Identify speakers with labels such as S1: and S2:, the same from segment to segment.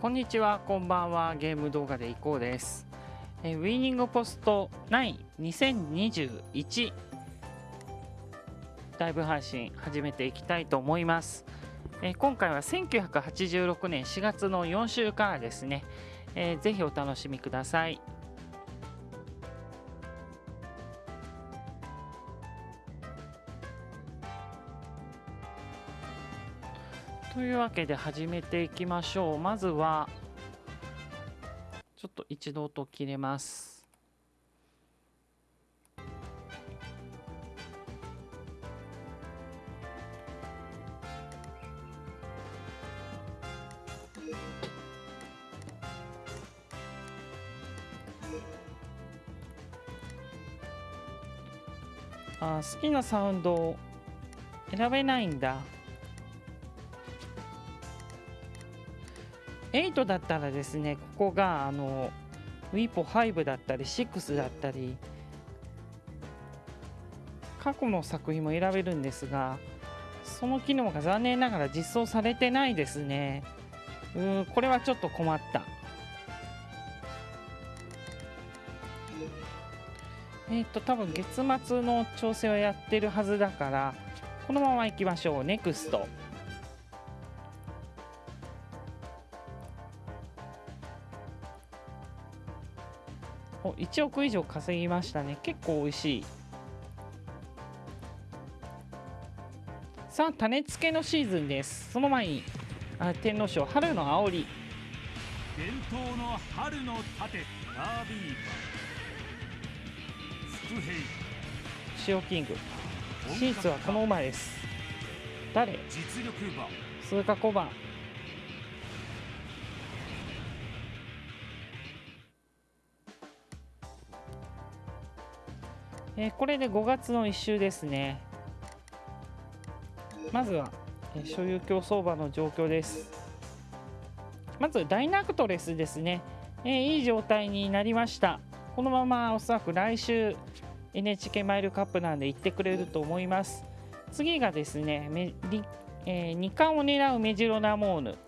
S1: こんにちは、こんばんは。ゲーム動画でいこうです。えウィーニングポスト92021ライブ配信始めていきたいと思います。え今回は1986年4月の4週からですね、えーぜひお楽しみください。けで始めていきましょう。まずは、ちょっと一度音切れます。あ好きなサウンドを選べないんだ。8だったらですねここがあの WIPO5 だったり6だったり過去の作品も選べるんですがその機能が残念ながら実装されてないですね。うーこれはちょっと困った。えっ、と多分月末の調整はやってるはずだからこのままいきましょう。NEXT 1億以上稼ぎましたね。結構美味しい。さあ種付けのシーズンです。その前にあ天皇賞春の煽り。
S2: 伝統の春の盾ダービー馬伏兵。
S1: 塩キング。シーツはこの馬です。誰？
S2: 実力馬。
S1: 通過小判えーこれで5月の1週ですね。まずは、えー所有競走馬の状況です。まずダイナクトレスですね、えーいい状態になりました。このままおそらく来週 NHK マイルカップなんで行ってくれると思います。次がですねメリえ2冠を狙うメジロナモーヌ、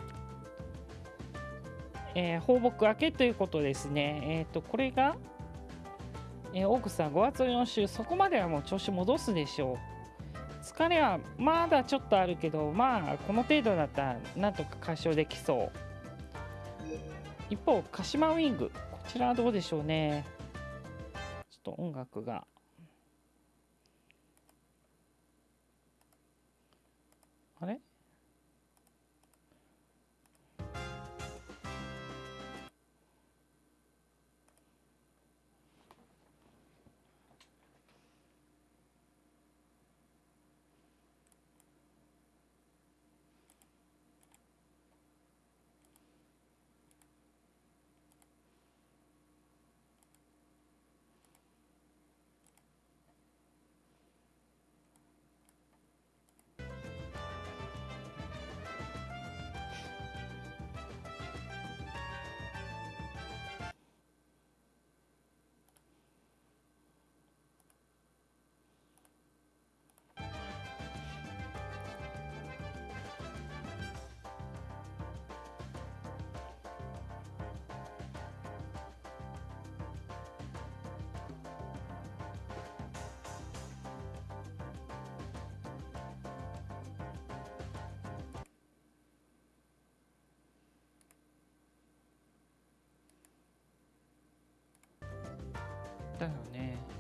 S1: えー放牧明けということですね、えー、とこれが、えー、オークスさん5月4週そこまではもう調子戻すでしょう。疲れはまだちょっとあるけどまあこの程度だったらなんとか解消できそう。一方鹿島ウィングこちらはどうでしょうね。ちょっと音楽が。あれ？だよね。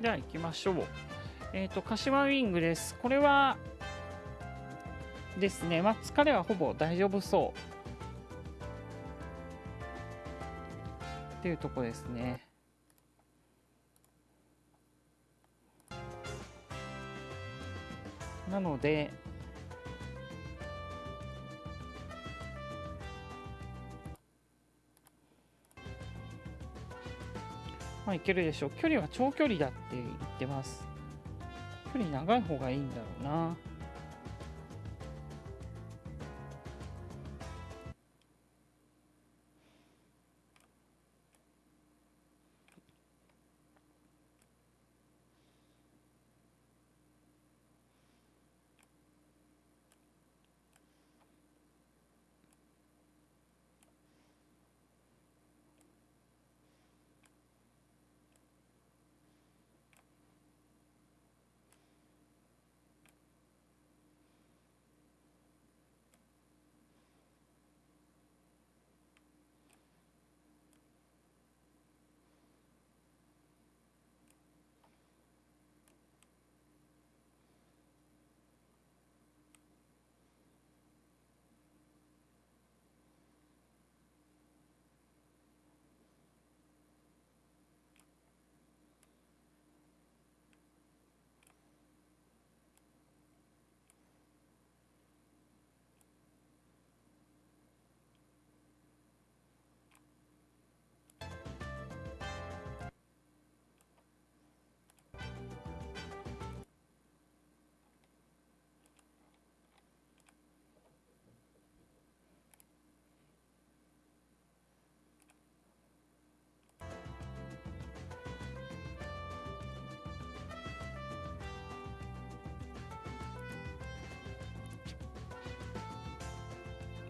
S1: じゃあ行きましょう。えっ、と、鹿島ウィングです。これはですね、まあ、疲れはほぼ大丈夫そう。っていうとこですね。なので、まあいけるでしょう。距離は長距離だって言ってます。距離長い方がいいんだろうな。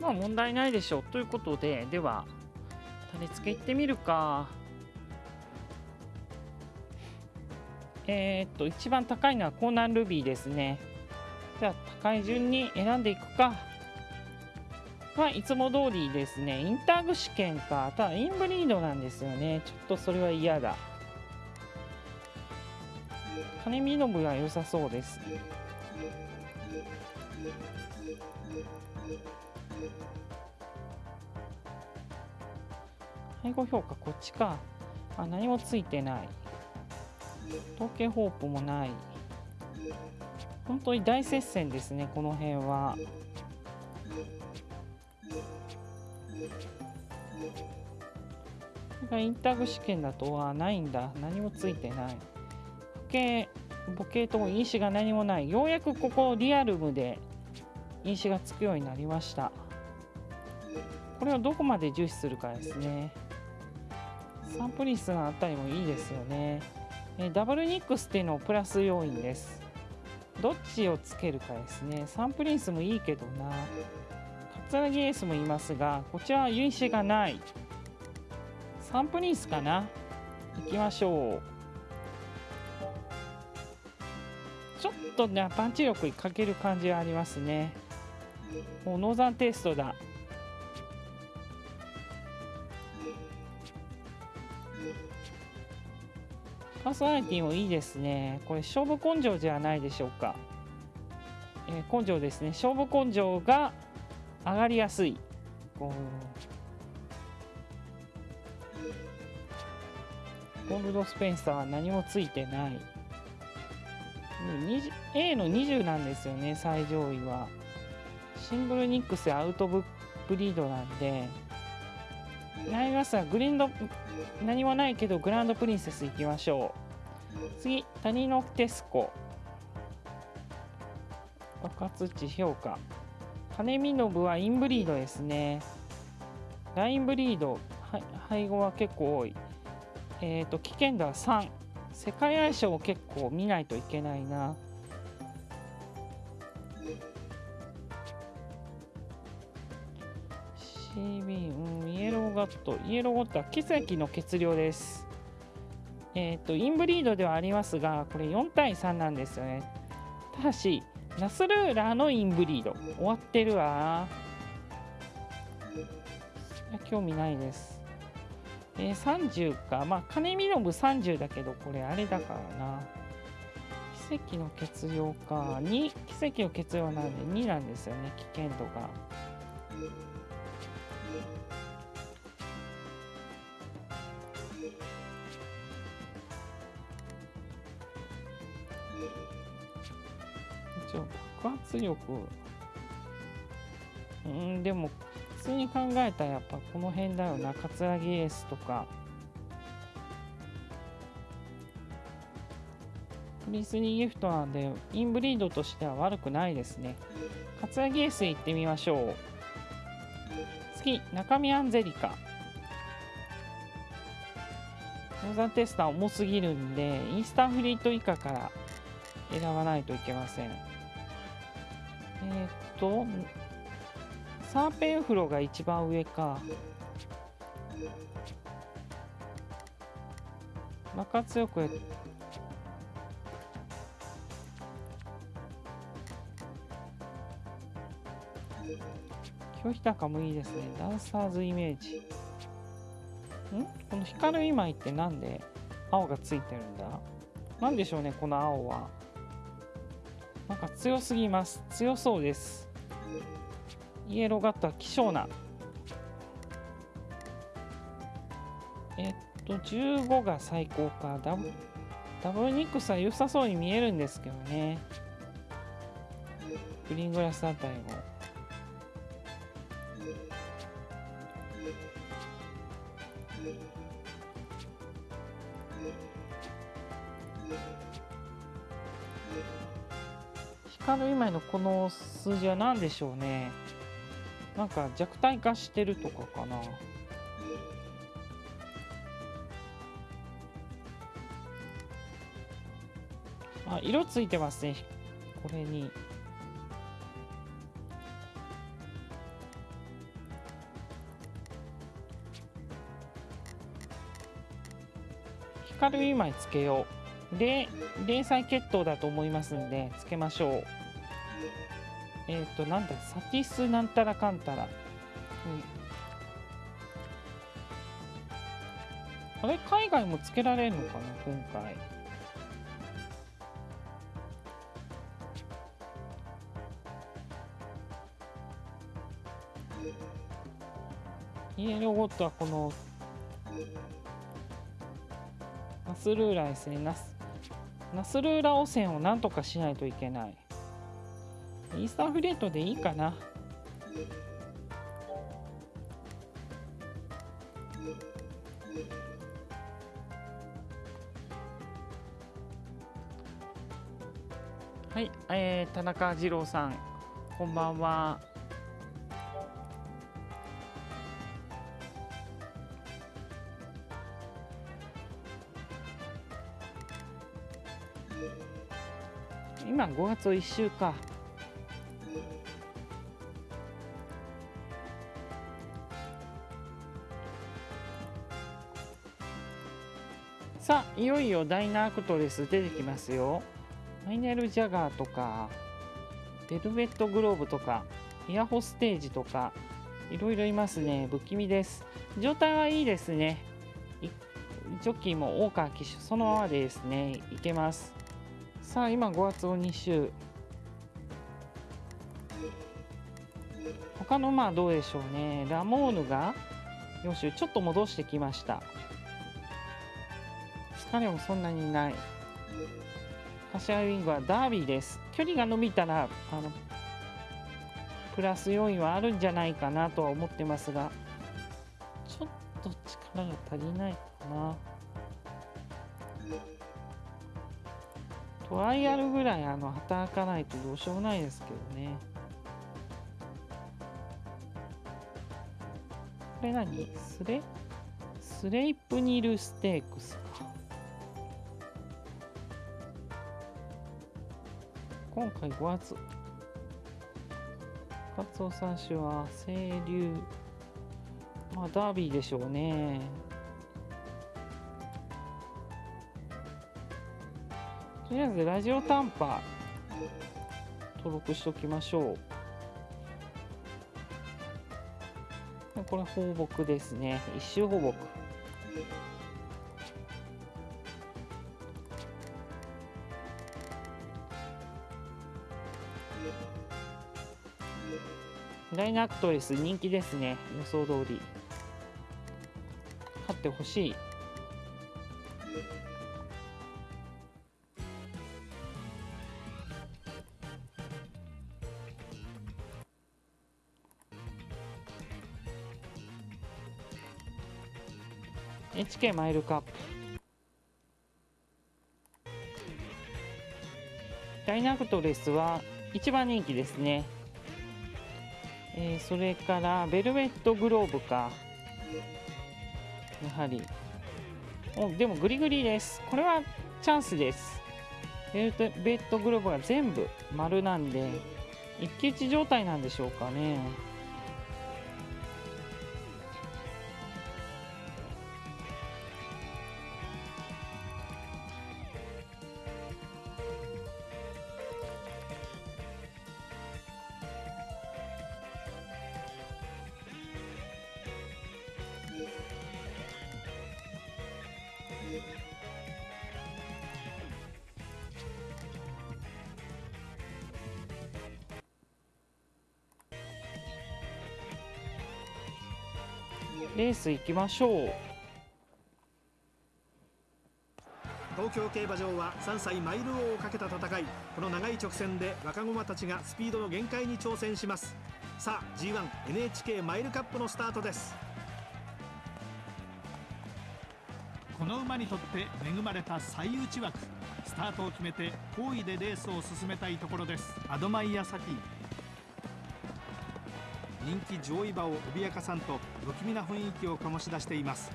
S1: まあ問題ないでしょう。ということで、では、種付けいってみるか。えー、っと、一番高いのはコーナンルビーですね。じゃあ、高い順に選んでいくか。まあ、いつも通りですね。インターグ試験か。ただ、インブリードなんですよね。ちょっとそれは嫌だ。金見の部は良さそうです。配合評価こっちか。あ、何もついてない。統計ホープもない。本当に大接戦ですね、この辺は。これがインタグ試験だとはないんだ。何もついてない。ボケ、ボケと因子が何もない。ようやくここリアルムで因子がつくようになりました。これをどこまで重視するかですね。サンプリンスのあたりもいいですよね。ダブルニックスっていうのをプラス要因です。どっちをつけるかですね。サンプリンスもいいけどな。カツラギエースもいますが、こちらは因子がない。サンプリンスかな行きましょう。ちょっとね、パンチ力に欠ける感じはありますね。もうノーザンテイストだ。パーソナリティもいいですね。これ勝負根性じゃないでしょうか。えー根性ですね。勝負根性が上がりやすい。こうゴールドスペンサーは何もついてない。A の20なんですよね、最上位は。シングルニックスアウトブブリードなんで、ライガスはグリーンド、何もないけどグランドプリンセス行きましょう。次、谷のテスコ。爆発値評価。金見信はインブリードですね。ラインブリード、は配合は結構多い。えっ、と、危険度は3。世界相性を結構見ないといけないな。CB、うん、イエローガット。イエローガットは血液の血量です。えっ、と、インブリードではありますが、これ4対3なんですよね。ただし、ナスルーラーのインブリード。終わってるわ。興味ないです。えー、30かまあ金見の部30だけどこれあれだからな奇跡の血量か2奇跡の血量なんで2なんですよね危険度が爆発力。うんでも普通に考えたらやっぱこの辺だよな。葛城エースとか。プリンスリーギフトなんでインブリードとしては悪くないですね。葛城エース行ってみましょう。次中身アンゼリカ。ノーザンテスター重すぎるんでインスタンフリート以下から選ばないといけません。えー、っとサーペンフロが一番上か。爆発力拒否高もいいですね。ダンサーズイメージ。ん？この光る今枚ってなんで青がついてるんだ？なんでしょうねこの青は。なんか強すぎます。強そうです。イエローガットは希少な。えっと15が最高か。ダブダブルニックスは良さそうに見えるんですけどね。グリーングラスあたりも。光る今のこの数字は何でしょうね。なんか弱体化してるとかかな。あ色ついてますね。これに。光る2枚つけよう。で零細血統だと思いますんでつけましょう。えっ、ー、となんだサティスなんたらかんたら、うん、あれ海外もつけられるのかな今回。イエローゴットはこのナスルーラですねナスナスルーラ汚染をなんとかしないといけない。イースターフレートでいいかな。はい、えー、田中二郎さんこんばんは。今5月1週か。いよいよダイナークトレス出てきますよ。マイネル・ジャガーとかベルベットグローブとかイヤホステージとかいろいろいますね。不気味です。状態はいいですね。ジョッキーも大川騎手そのままでですね。いけます。さあ今5月を2週。他のまあどうでしょうね。ラモーヌが4週。ちょっと戻してきました。疲れもそんなにない。カシアウィングはダービーです。距離が伸びたらあのプラス要因はあるんじゃないかなとは思ってますがちょっと力が足りないかな。トライアルぐらいあの働かないとどうしようもないですけどね。これ何？スレ？スレイプニルステークス今回5月。カツオ三種は清流。まあダービーでしょうね。とりあえずラジオ短波登録しておきましょう。これ放牧ですね。一周放牧。イナアクトレス人気ですね。予想通り。勝ってほしい「HK マイルカップ」ダイナクトレスは一番人気ですね。えー、それからベルベットグローブか。やはり。おでもグリグリです。これはチャンスです。ベルベットグローブが全部丸なんで一騎打ち状態なんでしょうかね。ス行きましょう。
S3: 東京競馬場は3歳マイル王をかけた戦い。この長い直線で若駒たちがスピードの限界に挑戦します。さあ G1NHK マイルカップのスタートです。
S2: この馬にとって恵まれた最内枠。スタートを決めて好位でレースを進めたいところです。アドマイヤサキ。人気上位馬を脅かさんと不気味な雰囲気を醸し出しています。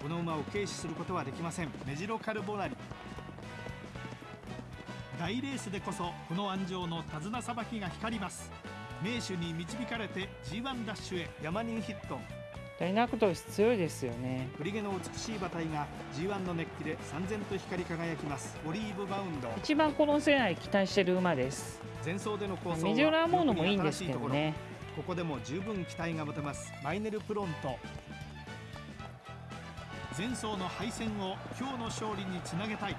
S2: この馬を軽視することはできません。メジロカルボナリ。大レースでこそこの安城の手綱さばきが光ります。名手に導かれて G1 ダッシュへ
S3: 山人ヒット。
S1: ダイナクトレス強いですよね。
S3: 振り毛の美しい馬体が G1 の熱気で三千と光り輝きます。オリーブバウンド。
S1: 一番この世代期待してる馬です。
S3: 前走での構想
S1: メジョラーモーノもいいんですけどね
S3: ここでも十分期待が持てます。マイネルプロント。
S2: 前走の敗戦を今日の勝利につなげたい。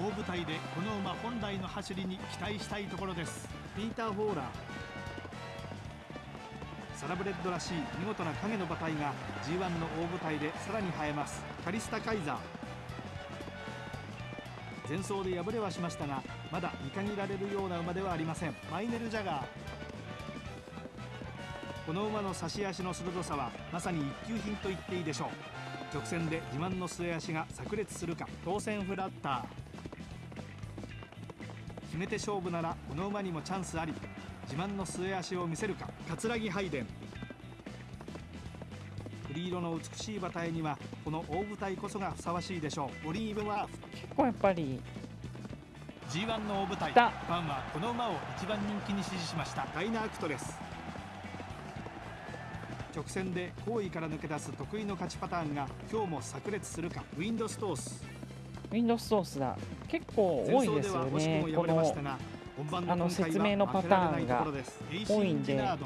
S2: 大舞台でこの馬本来の走りに期待したいところです。
S3: ピーター・フォーラー。サラブレッドらしい見事な影の馬体が G1 の大舞台でさらに映えます。カリスタ・カイザー。前走で敗れはしましたがまだ見限られるような馬ではありません。マイネル・ジャガーこの馬の差し足の鋭さはまさに一級品と言っていいでしょう。直線で自慢の末足が炸裂するか当選フラッター。決めて勝負ならこの馬にもチャンスあり自慢の末足を見せるか葛城拝殿。栗色の美しい馬体にはこの大舞台こそがふさわしいでしょう。オリーブワーフ。
S1: 結構やっぱり
S2: G1 の大舞台ファンはこの馬を一番人気に支持しました。
S3: ダイナアクトレス直線で後位から抜け出す得意の勝ちパターンが今日も炸裂するか？ウィンドストース。
S1: ウィンドストースだ結構多いですよね。このあの説明のパターンが多いんであ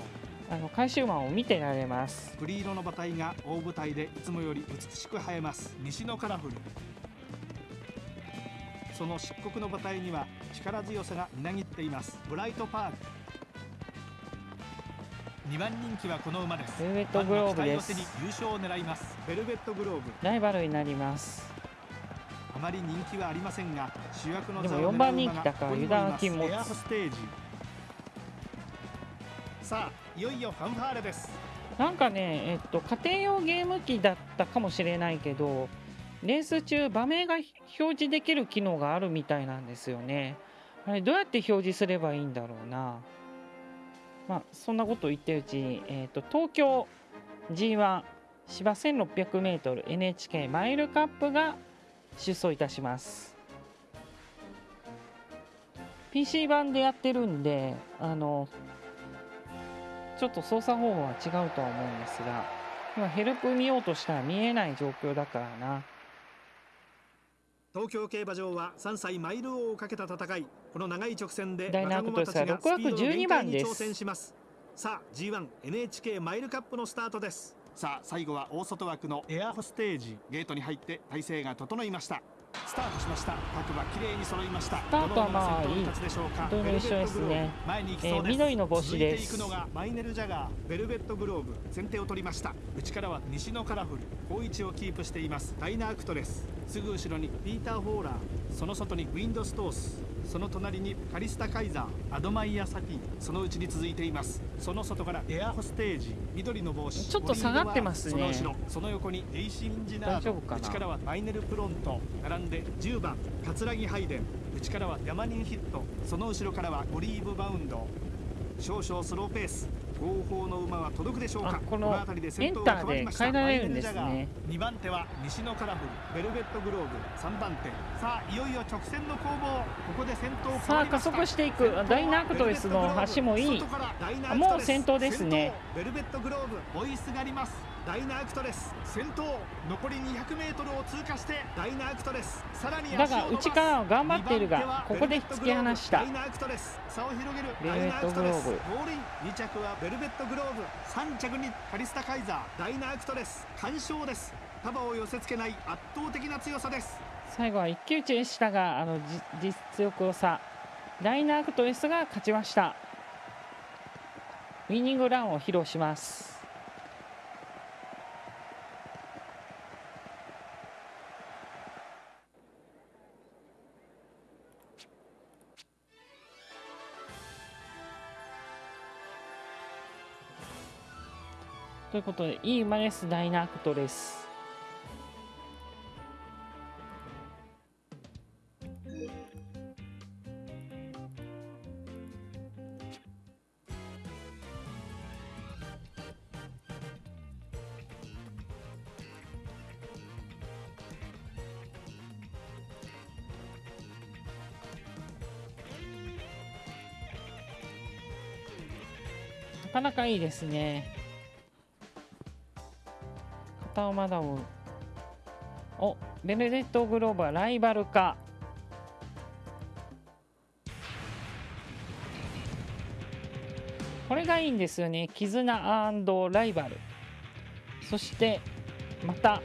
S1: の回収馬を見てられます。
S3: 栗色の馬体が大舞台でいつもより美しく映えます。西のカラフル。その漆黒の馬体には力強さがみなぎっています。ブライトパーク
S2: 2番人気はこの馬です。
S1: ベルベットグローブです。
S2: 優勝を狙います。
S3: ベルベットグローブ
S1: ライバルになります。
S3: あまり人気はありませんが主役の
S1: でも4番人気だから油断金持つ
S3: ステージ。さあいよいよファンファーレです。
S1: なんかねえっと家庭用ゲーム機だったかもしれないけどレース中場名が表示できる機能があるみたいなんですよね。あれどうやって表示すればいいんだろうなまあ、そんなことを言ってるうちに、えーと、東京 G1 芝 1600mNHK マイルカップが出走いたします。PC 版でやってるんであのちょっと操作方法は違うとは思うんですが今ヘルプ見ようとしたら見えない状況だからな。
S3: 東京競馬場は3歳マイル王をかけた戦いこの長い直線で
S1: ダイナークトスは6枠12番です。
S3: 挑戦します。
S4: さあ G1NHK マイルカップのスタートです。
S3: さあ最後は大外枠のエアホステージゲートに入って体勢が整いましたスタートしました。各馬綺麗に揃いました。ス
S1: タートはまあいい。
S3: ど
S1: れも一緒ですね。えー緑の帽子です。
S3: 続いていくのがマイネルジャガー。ベルベットグローブ。先手を取りました。内からは西のカラフル。好位置をキープしています。ダイナアクトレスすぐ後ろにピーター・ホーラー。その外にウィンドストースその隣にカリスタ・カイザーアドマイヤ・サティそのうちに続いています。その外からエアホステージ緑の帽子
S1: ちょっと下がってますね。
S3: その後ろその横にエイシンジナード内からはマイネルプロント並んで10番桂木ハイデン内からはヤマニンヒットその後ろからはオリーブバウンド少々スローペース後方の馬は届くでしょうか？
S1: あこの
S3: 辺りで先頭が変
S1: えられるんです
S3: ルジャガー2番手は西のカラフルベルベットグローブ3番手。さあいよいよ直線の攻防。ここで先頭変
S1: さあ加速していく。ダイナークトレスの橋もいい。もう先頭ですね。
S3: ベルベットグローブ追いすがりますダイナークトレス先頭残り 200m を通過してダイナークトレスさらに
S1: だが内からは頑張っているがここで突き放した。
S3: ダイナークトレス差を広げる。
S1: ベルベットグローブ。
S3: ダイナクトレスゴールイン。2着はベルベットグローブ。3着にカリスタカイザー。ダイナークトレス完勝です。束を寄せ付けない。圧倒的な強さです。
S1: 最後は一騎打ちでしたがあのじ実力を差。ダイナークトレスが勝ちました。ウィニングランを披露しますということでいい馬ですダイナークトレス。なかなかいいですね。片馬ダウン。おベネデットグローバーライバルか。これがいいんですよね。絆ライバル。そしてまた。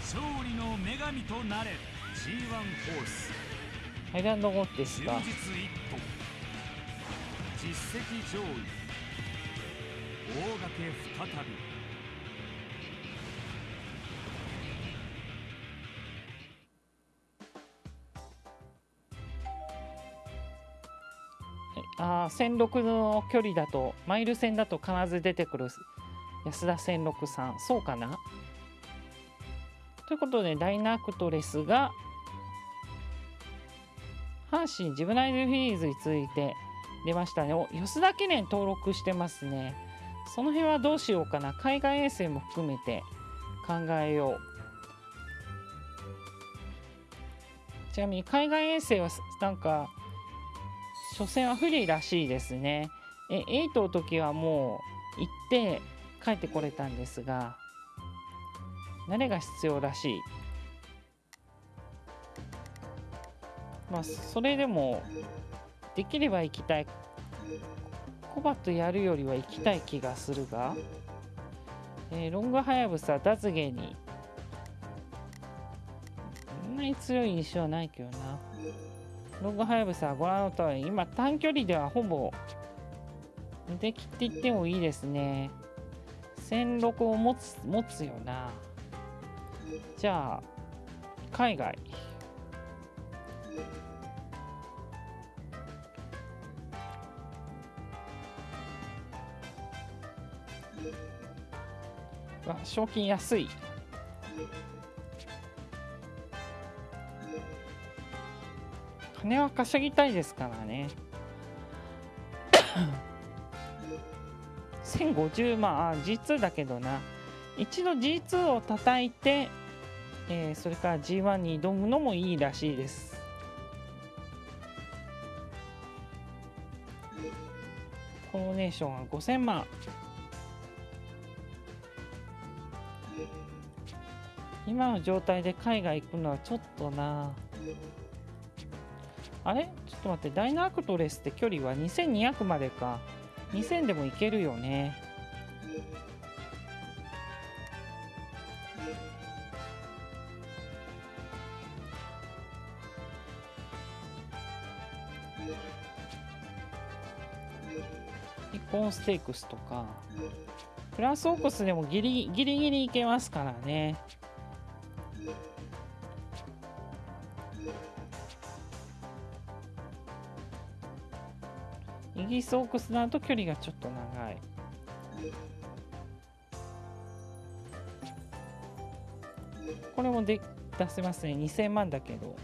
S5: 勝利の女神となれ G1 ホース。
S1: ハイランドゴッテスか
S5: 実績上位。大掛け再び
S1: あー1006の距離だとマイル戦だと必ず出てくる安田1006さん。そうかな？ということでダイナクトレスが阪神ジブナイルフィリーズについて出ましたね。お吉田記念登録してますね。その辺はどうしようかな？海外遠征も含めて考えよう。ちなみに海外遠征はなんか初戦は不利らしいですね。え8の時はもう行って帰ってこれたんですが慣れが必要らしい。まあそれでもできれば行きたい。コバとやるよりは行きたい気がするが、えーロングハヤブサダズゲにそんなに強い印象はないけどな。ログハヤブサはご覧の通り今短距離ではほぼ無敵って言ってもいいですね。1006を持つ持つよな。じゃあ海外。わ賞金安い。金は稼ぎたいですからね。1050万あ G2 だけどな。一度 G2 を叩いて、えーそれから G1 に挑むのもいいらしいです。コロネーションは5000万。今の状態で海外行くのはちょっとな。あれ？ちょっと待ってダイナークトレスって距離は2200までか。2000でもいけるよね。一本ステークスとか。プラスオークスでもギリギリギリいけますからね。ギリスオークスだと距離がちょっと長い。これもで出せますね。2000万だけど。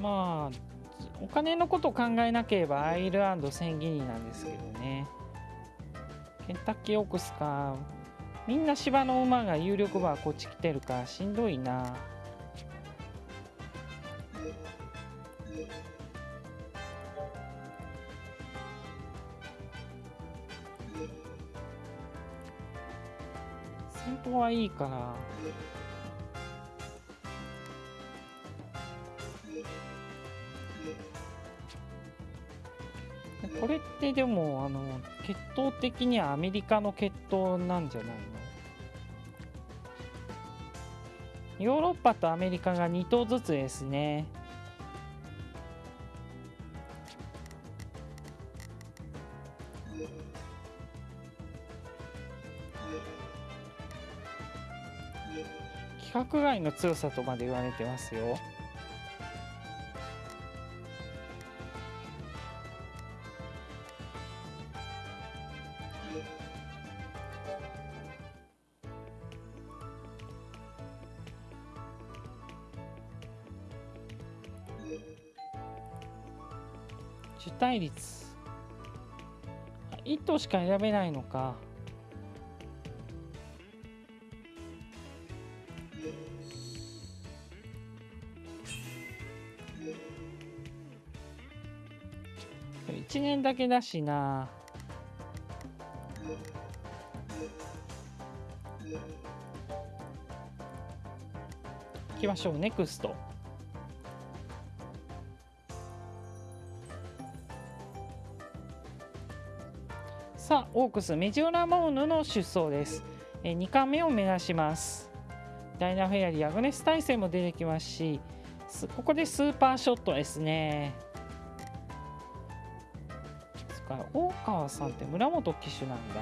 S1: まあお金のことを考えなければアイルランド1000ギニなんですけどね。ケンタッキーオークスか。みんな芝の馬が有力馬はこっち来てるからしんどいな。はいいからこれってでもあの血統的にはアメリカの血統なんじゃないの？ヨーロッパとアメリカが2頭ずつですね。規格外の強さとまで言われてますよ。受胎率。1頭しか選べないのか。だけだしな。行きましょうネクスト。さあオークスメジオラモーヌの出走です、え2冠目を目指します。ダイナフェアリーアグネス大戦も出てきますしすここでスーパーショットですね。か大川さんって村本騎手なんだ。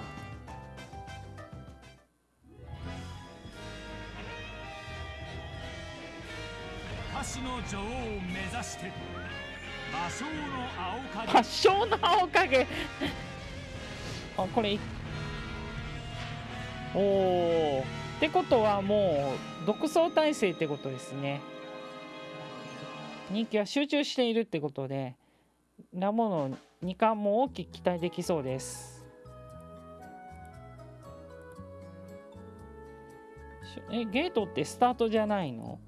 S5: 歌手の女王を目指して魔性の青影。
S1: 発祥の青影。あこれ。いおおってことはもう独走体制ってことですね。人気は集中しているってことでラモの2冠も大きく期待できそうです。えゲートってスタートじゃないの？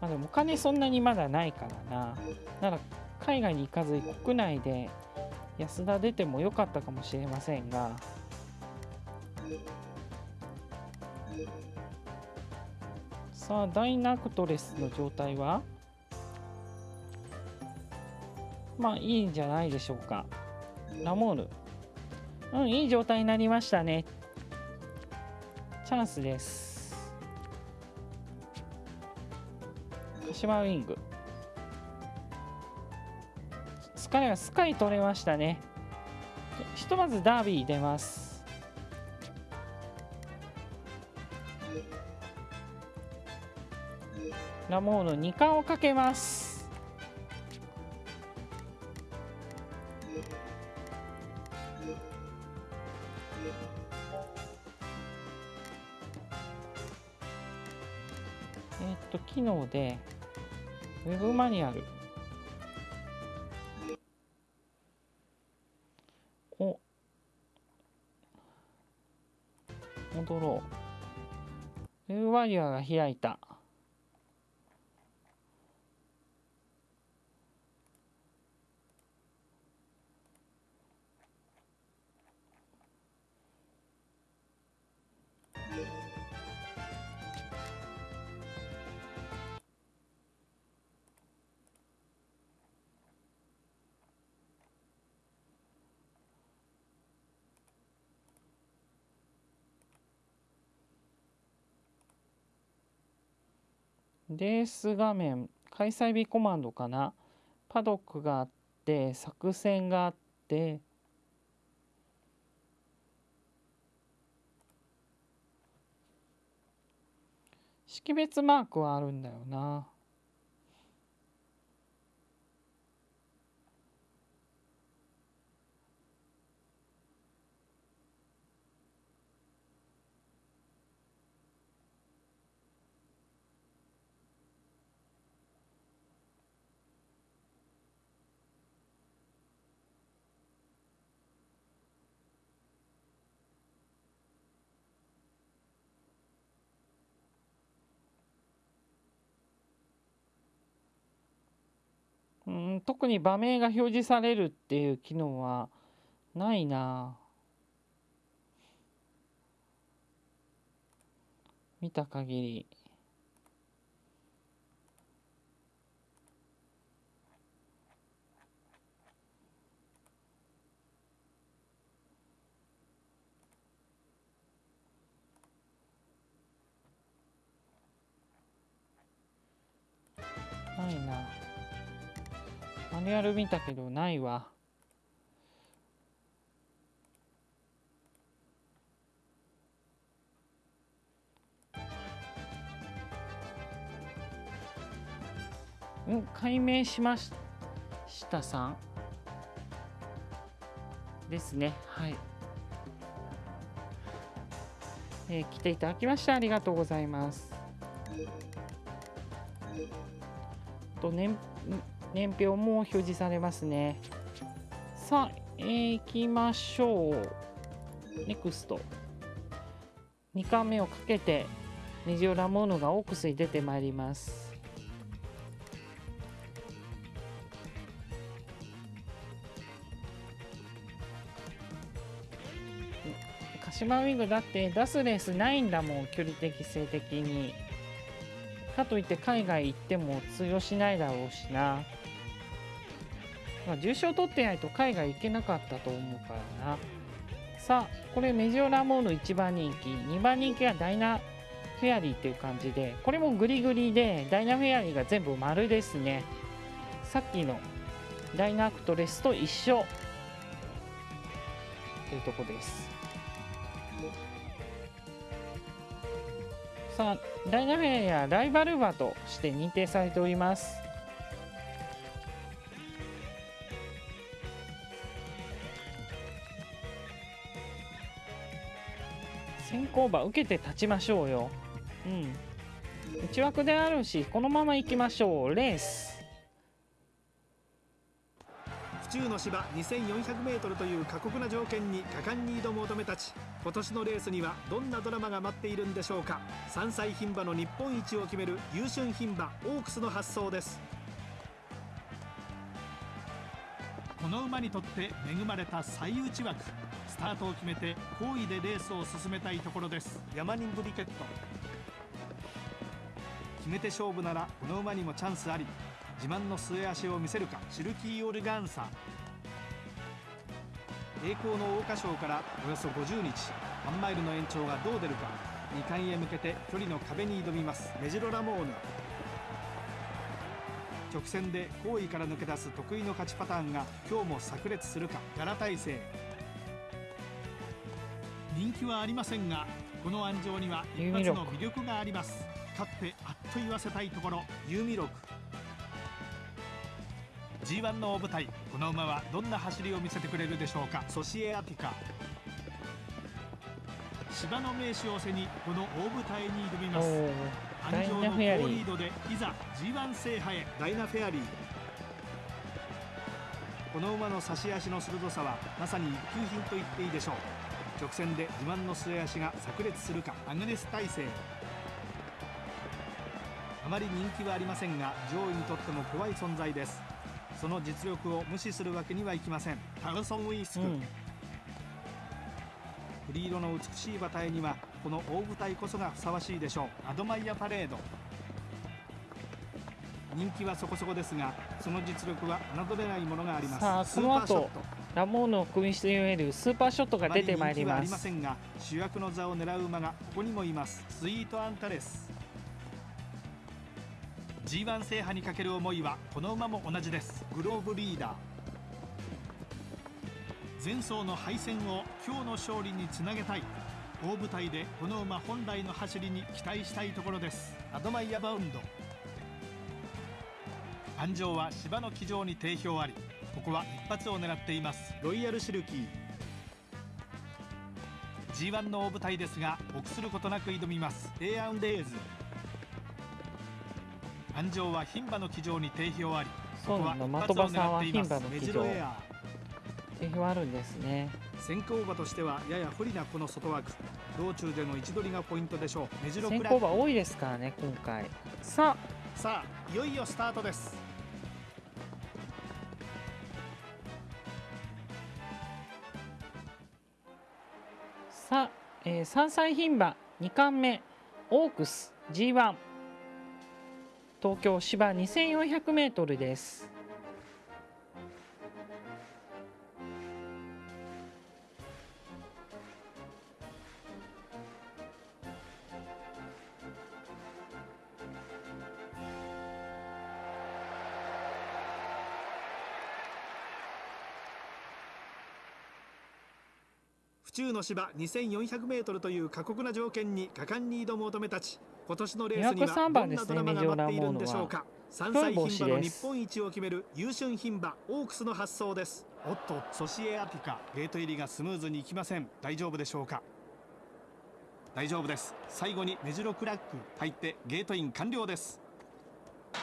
S1: まあでもお金そんなにまだないからな。なら海外に行かずに国内で安田出てもよかったかもしれませんが。さあダイナクトレスの状態は？まあいいんじゃないでしょうか。ラモール。うんいい状態になりましたね。チャンスです。鹿島ウィング。スカイはスカイ取れましたね。ひとまずダービー出ます。ラモーヌ2冠をかけます。でウェブマニュアル。を戻ろう。ウェブマニュアルが開いた。レース画面開催日コマンドかな？パドックがあって作戦があって。識別マークはあるんだよなうん特に場名が表示されるっていう機能はないな。見た限り。ないな。マニュアル見たけどないわ。うん解明しましたさん。ですね。はい。えー来ていただきましてありがとうございます。と年年表も表示されますね。さあ、えー、行きましょう。NEXT 2巻目をかけてネジオラモーヌがオークスに出てまいります。鹿島ウィングだって出すレースないんだもん距離的性的に。かといって海外行っても通用しないだろうしな、まあ、重賞取ってないと海外行けなかったと思うからな。さあこれメジオラモーヌ1番人気。2番人気はダイナフェアリーっていう感じでこれもグリグリでダイナフェアリーが全部丸ですね。さっきのダイナアクトレスと一緒。というとこです。さあダイナフェアリーはライバル馬として認定されております。先行馬受けて立ちましょうよ。うん。内枠であるしこのまま行きましょう。レース。
S3: 府中の芝 2400m という過酷な条件に果敢に挑む乙女たち。今年のレースにはどんなドラマが待っているんでしょうか。3歳牝馬の日本一を決める優春牝馬オークスの発想です。
S2: この馬にとって恵まれた最内枠。スタートを決めて好位でレースを進めたいところです。山人ブリケット。決めて勝負ならこの馬にもチャンスあり。自慢の末足を見せるか。シルキー・オルガンサ栄光の桜花賞からおよそ50日。1マイルの延長がどう出るか。2冠へ向けて距離の壁に挑みます。メジロラモーヌ。直線で好位から抜け出す得意の勝ちパターンが今日も炸裂するかガラ大勢人気はありませんがこの安城には一発の魅力があります。勝ってあっと言わせたいところ。ユーミロク G1 の大舞台。この馬はどんな走りを見せてくれるでしょうか。ソシエアティカ。芝の名手を背にこの大舞台に挑み
S1: お
S2: ます。
S1: ーダイナフェアリー。
S2: リードでいざ G1 制覇へ
S3: ダイナフェアリー。この馬の差し足の鋭さはまさに一級品と言っていいでしょう。直線で自慢の末足が炸裂するかアグネス大勢あまり人気はありませんが上位にとっても怖い存在です。その実力を無視するわけにはいきません。タグソンウィースク、
S1: うん。
S3: 栗色の美しい馬体にはこの大舞台こそがふさわしいでしょう。アドマイヤパレード。人気はそこそこですがその実力は侮れないものがあります。
S1: さあ
S3: スーパーショット。
S1: ラモーヌを組みしているスーパーショットが出てまいり
S3: あまり人気はあ
S1: ま
S3: りますせんが主役の座を狙う馬がここにもいます。スイートアンタレス。G1 制覇にかける思いはこの馬も同じです。グローブリーダー。前走の敗戦を今日の勝利につなげたい大舞台でこの馬本来の走りに期待したいところです。アドマイヤバウンド。安城は芝の騎乗に定評ありここは一発を狙っています。ロイヤルシルキー。G1 の大舞台ですが臆することなく挑みます。エアウンデーズ。安城は牝馬の騎乗に定評あり
S1: そうなんだ。的場さんは牝馬の騎乗。定評あるんですね
S3: 先行馬としてはやや不利なこの外枠。道中での位置取りがポイントでしょう。目白
S1: 先行馬多いですからね今回。さ
S3: あ。さあいよいよスタートです。
S1: さあ、えー、3歳牝馬2冠目。オークス G1 東京芝 2400m です
S6: 中の芝 2400m という過酷な条件に果敢に挑む乙女たち。今年のレースにはどんなドラマが待っているんでしょうか。3歳牝馬の日本一を決める優秀牝馬オークスの発想です。
S3: おっとソシエアティカ。ゲート入りがスムーズにいきません。大丈夫でしょうか？大丈夫です。最後にメジロクラック入ってゲートイン完了です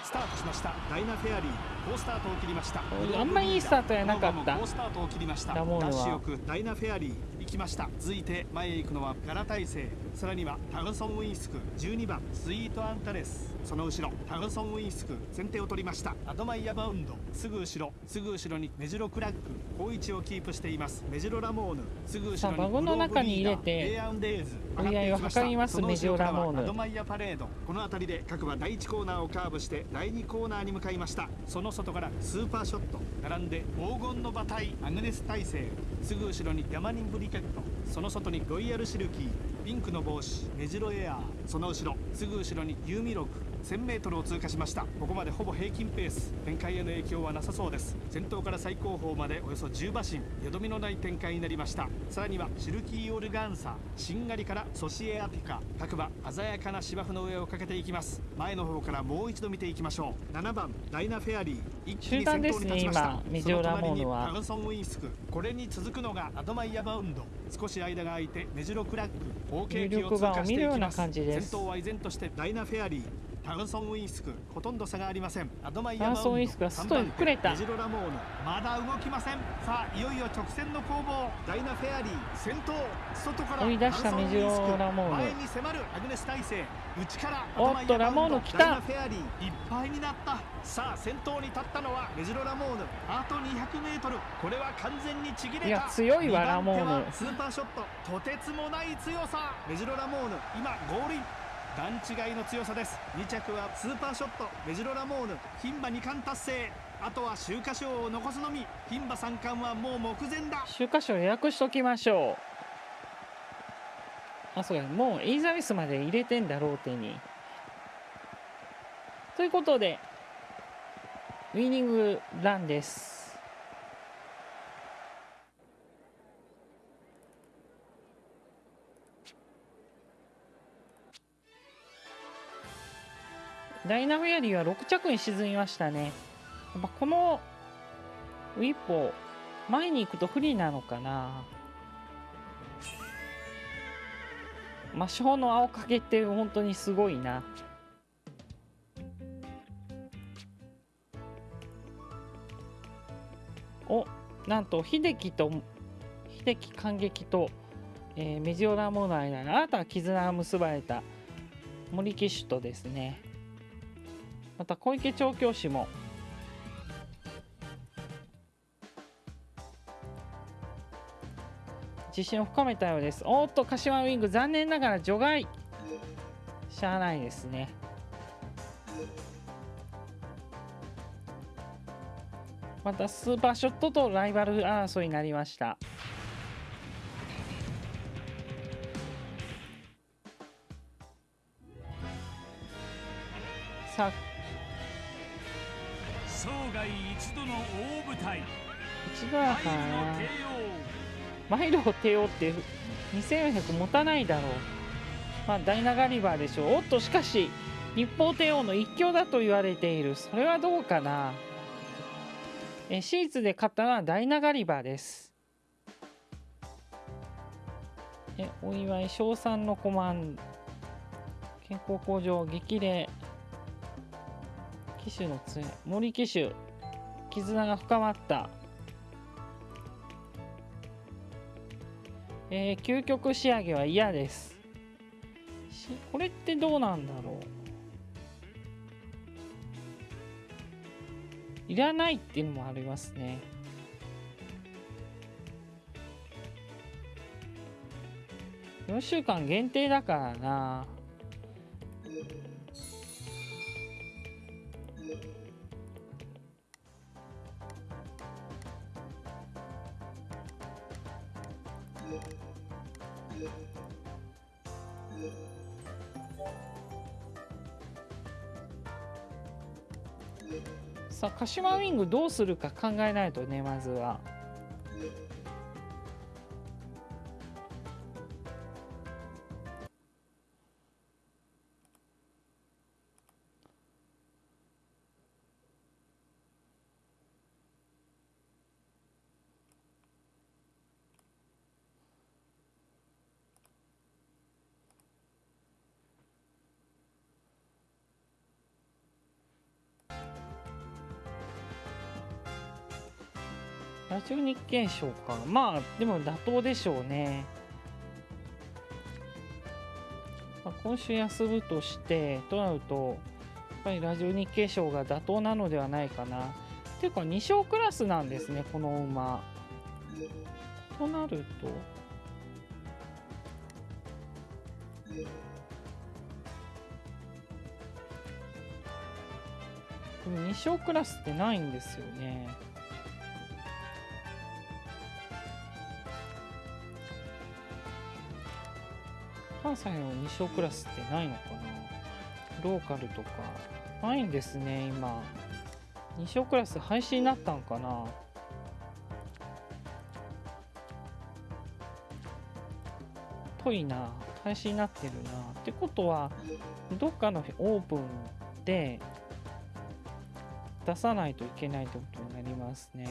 S3: スタートしました。ダイナフェアリー。好スタートを切りました。
S1: あんまりいいスタートやなかった。
S3: 好スタートを切りました。ダッシュよく。ダイナフェアリー行きました。続いて前へ行くのはガラ大聖さらにはタグソンウィンスク。12番スイートアンタレス。その後ろ。タグソンウィンスク。先手を取りました。アドマイヤバウンド。すぐ後ろ。すぐ後ろにメジロクラック。好位置をキープしています。メジロラモーヌ。すぐ後ろに
S1: バゴンの中に入れて追い合いを図ります。メジロラモーヌ。
S3: アドマイヤパレード。この辺りで各馬第1コーナーをカーブして第2コーナーに向かいました。その外からスーパーショット並んで黄金の馬体アグネス大勢すぐ後ろにヤマニンブリケット。その外にロイヤルシルキーピンクの帽子メジロエアー。その後ろすぐ後ろにユーミロク。1000m を通過しました。ここまでほぼ平均ペース。展開への影響はなさそうです。先頭から最高峰までおよそ10馬身。よどみのない展開になりました。さらにはシルキーオルガンサしんがりからソシエアティカ。各馬鮮やかな芝生の上をかけていきます。前の方からもう一度見ていきましょう。7番ダイナフェアリー。
S1: 一気に先頭に立ちました。メジオラモーヌは。
S3: タグソンウィンスク。これに続くのがアドマイヤバウンド。少し間が空いてメジロクラック。
S1: 合計機を通過していきます。先
S3: 頭は依然としてダイナフェアリータグソンウィンスクほとんど差がありません。アドマイ
S1: ヤバウンドタグソンウィンスクは外にくれた。
S3: メジロラモーヌまだ動きません。さあいよいよ直線の攻防。ダイナフェアリー先頭外から。
S1: 追い出したメジロラモーヌ
S3: 前に迫るアグネス大聖内から
S1: おっとラモーヌ来た。
S3: フェアリーいっぱいになった。さあ先頭に立ったのはメジロラモーヌあと 200m これは完全にちぎれた。
S1: いや強いわラモーヌ
S3: スーパーショットとてつもない強さ。メジロラモーヌ今ゴールイン段違いの強さです。2着はスーパーショットメジロラモーヌ牝馬2冠達成。あとは秋華賞を残すのみ牝馬3冠はもう目前だ。
S1: 秋華賞予約しときましょう。あそうや。もうエリザベスまで入れてんだローテに。ということでウィニングランです。ダイナフェアリは6着に沈みましたね。やっぱこのウィッポ前に行くと不利なのかな。魔性の青影って本当にすごいな。おなんと秀樹と秀樹感激と、えー、メジオラモの間に新たな絆が結ばれた森騎手とですねまた小池調教師も。自信を深めたようです。おっと柏ウィング。残念ながら除外。しゃあないですね。またスーパーショットとライバル争いになりました。さあ
S5: 一度の大舞台。
S1: 一度だから。な
S5: マイルの帝
S1: マイルを帝王って2400持たないだろう。まあダイナガリバーでしょう。おっとしかし日報帝王の一強だと言われている。それはどうかな？えシーツで勝ったのはダイナガリバーです。えお祝い賞賛のコマン健康向上激励。騎手の杖。森騎手絆が深まった。えー究極仕上げは嫌です。しこれってどうなんだろう。いらないっていうのもありますね。4週間限定だからな。さあ鹿島ウィングどうするか考えないとねまずは。ラジオ日経賞かまあでも妥当でしょうね、まあ、今週休むとしてとなるとやっぱりラジオ日経賞が妥当なのではないかな。っていうか2勝クラスなんですねこの馬。となると。でも2勝クラスってないんですよね。関西の2勝クラスってないのかな？ローカルとかないんですね今。2勝クラス廃止になったんかな？ぽいな廃止になってるな。ってことはどっかのオープンで出さないといけないってことになりますね。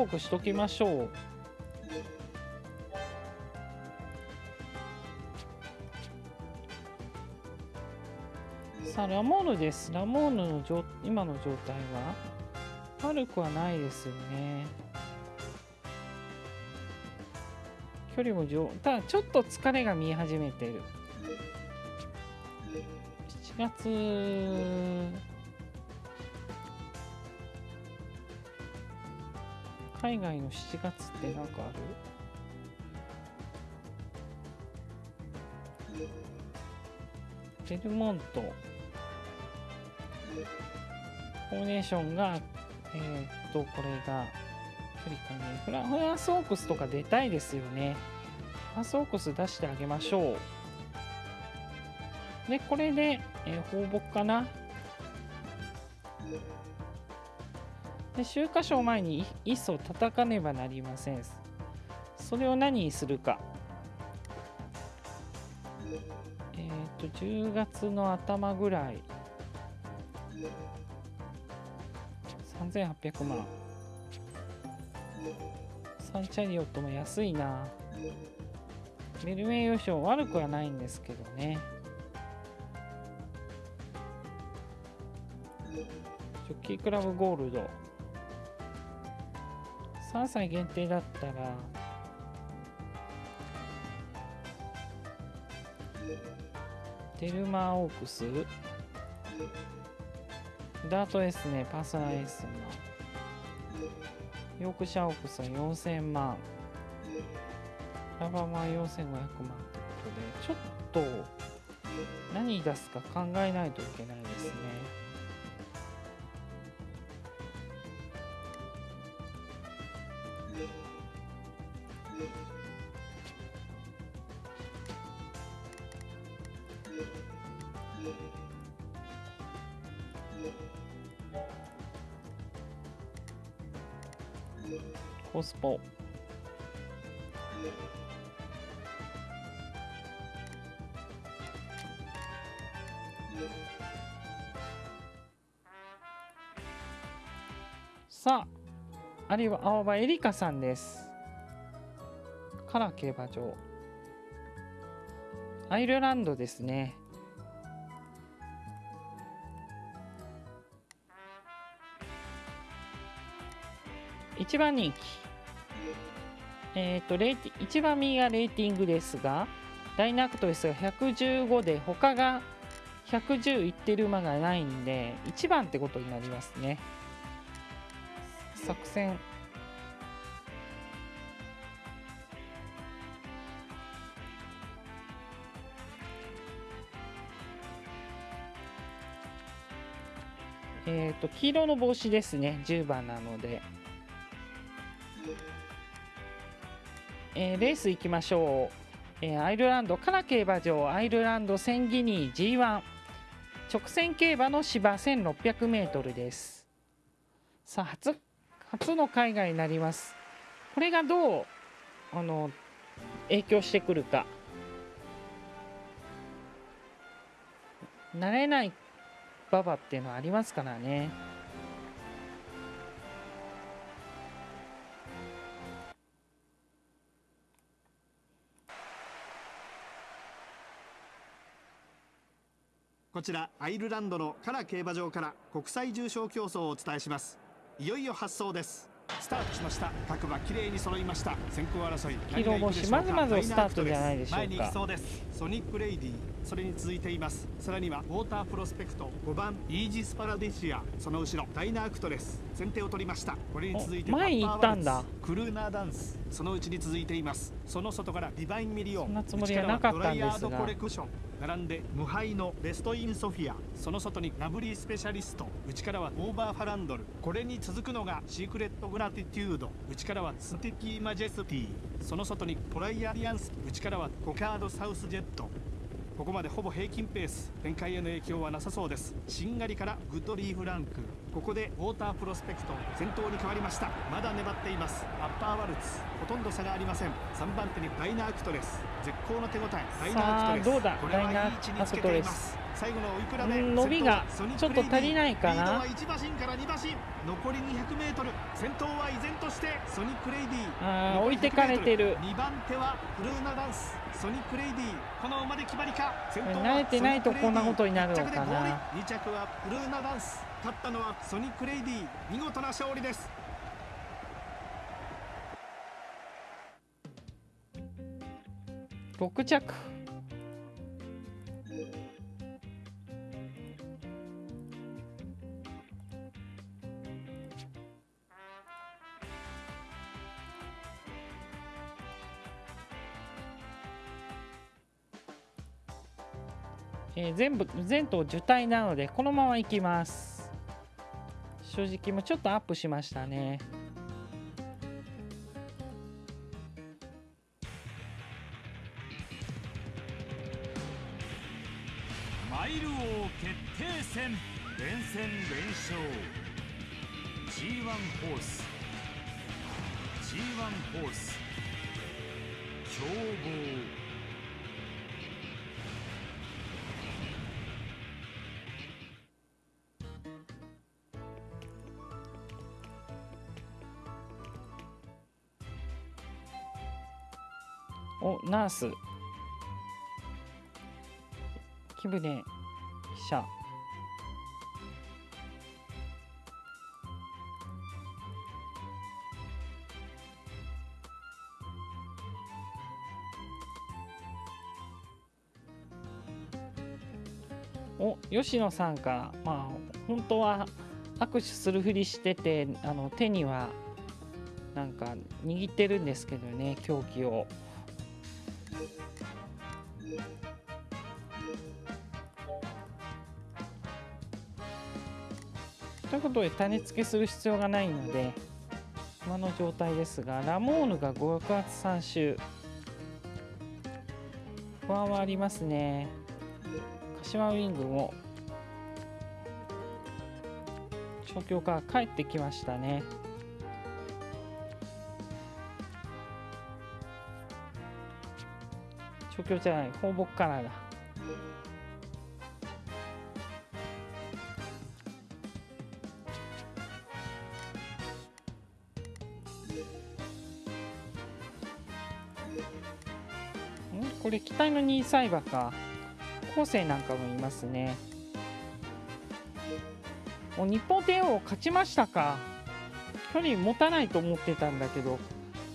S1: あ、一周放牧しときましょう。さあ、ラモーヌです。ラモーヌの状今の状態は？悪くはないですよね。距離も上、ただちょっと疲れが見え始めてる。7月海外の7月ってなんかある？ベルモント。フォーネーションがえーっとこれが距離感ねフラフランスオークスとか出たいですよね。フランスオークス出してあげましょう。でこれで、えー放牧かな。で秋華賞前にいっそ叩かねばなりません。それを何にするか。えっ、と10月の頭ぐらい。3800万。サンチャリオットも安いな。ベルメイヨ賞悪くはないんですけどね。ジョッキークラブゴールド。3歳限定だったらテルマーオークス？ダートエスねパーソナルエスのヨークシャーオークスは4000万ラバーマ4500万ってことでちょっと何出すか考えないといけないですね。は青葉エリカさんです。カラ競馬場アイルランドですね。一番人気。えっ、とレーティ一番右がレーティングですがダイナクトレスが115で他が110いってる馬がないんで1番ってことになりますね。作戦。えっ、と黄色の帽子ですね。10番なので。えーレース行きましょう、えーアイルランドカナ競馬場。アイルランドセンギニー G1 直線競馬の芝 1600m です。さあ初初の海外になります。これがどうあの影響してくるか。慣れない馬場っていうのはありますからね。
S3: こちらアイルランドのカラ競馬場から国際重賞競走をお伝えします。いよいよ発走です。スタートしました。各馬綺麗に揃いました。先行争い
S1: 黄色星まずまずスタートじゃないでしょうか。
S3: 前に行きそうです。ソニックレイディそれに続いています。さらにはウォータープロスペクト5番イージスパラディシアその後ろダイナアクトレス先手を取りました。これに続いて
S1: お前に行ったんだ。
S3: クルーナーダンスそのうちに続いています。その外からディバインミリオン
S1: そんなつもりはなかったんですが。
S3: 内からはドライヤードコレクション並んで無敗のベストインソフィアその外にラブリースペシャリスト内からはオーバーファランドルこれに続くのがシークレットグラティテュード内からはスティキーマジェスティその外にトライアリアンス内からはコカードサウスジェットここまでほぼ平均ペース展開への影響はなさそうです。しんがりからグッドリーフランク。ここでウォータープロスペクト先頭に変わりました。まだ粘っています。アッパーワルツ。ほとんど差がありません。3番手にダイナークトレス絶好の手応え。ダイナークトレス
S1: どうだ？
S3: これはいい位置につけています。最後の追い比べ。
S1: うん伸びがちょっと足りないかな？
S3: リードは1馬身から2馬身。残り 200m 先頭は依然としてソニックレイディ
S1: あー置いてかれてる。
S3: 2番手はフルーナダンスソニックレイディこの馬で決まりか？
S1: 慣れてないとこんなことになるのかな
S3: ？1着でゴール2着はフルーナダンス勝ったのはソニックレイディ見事な勝利です。
S1: 6着えー全部全頭受胎なのでこのままいきます。正直もちょっとアップしましたね。
S5: マイル王決定戦連戦連勝。G1 ホース。G1 ホース。強豪。
S1: おナース。木舟記者。お吉野さんから。まあ本当は握手するふりしててあの手にはなんか握ってるんですけどね凶器を。ということで種付けする必要がないので今の状態ですがラモーヌが5月3週不安はありますね。柏ウィングも調教から帰ってきましたね。調教じゃない放牧からだこれ期待の2歳馬か。後世なんかもいますね。お日本帝王勝ちましたか。距離持たないと思ってたんだけど。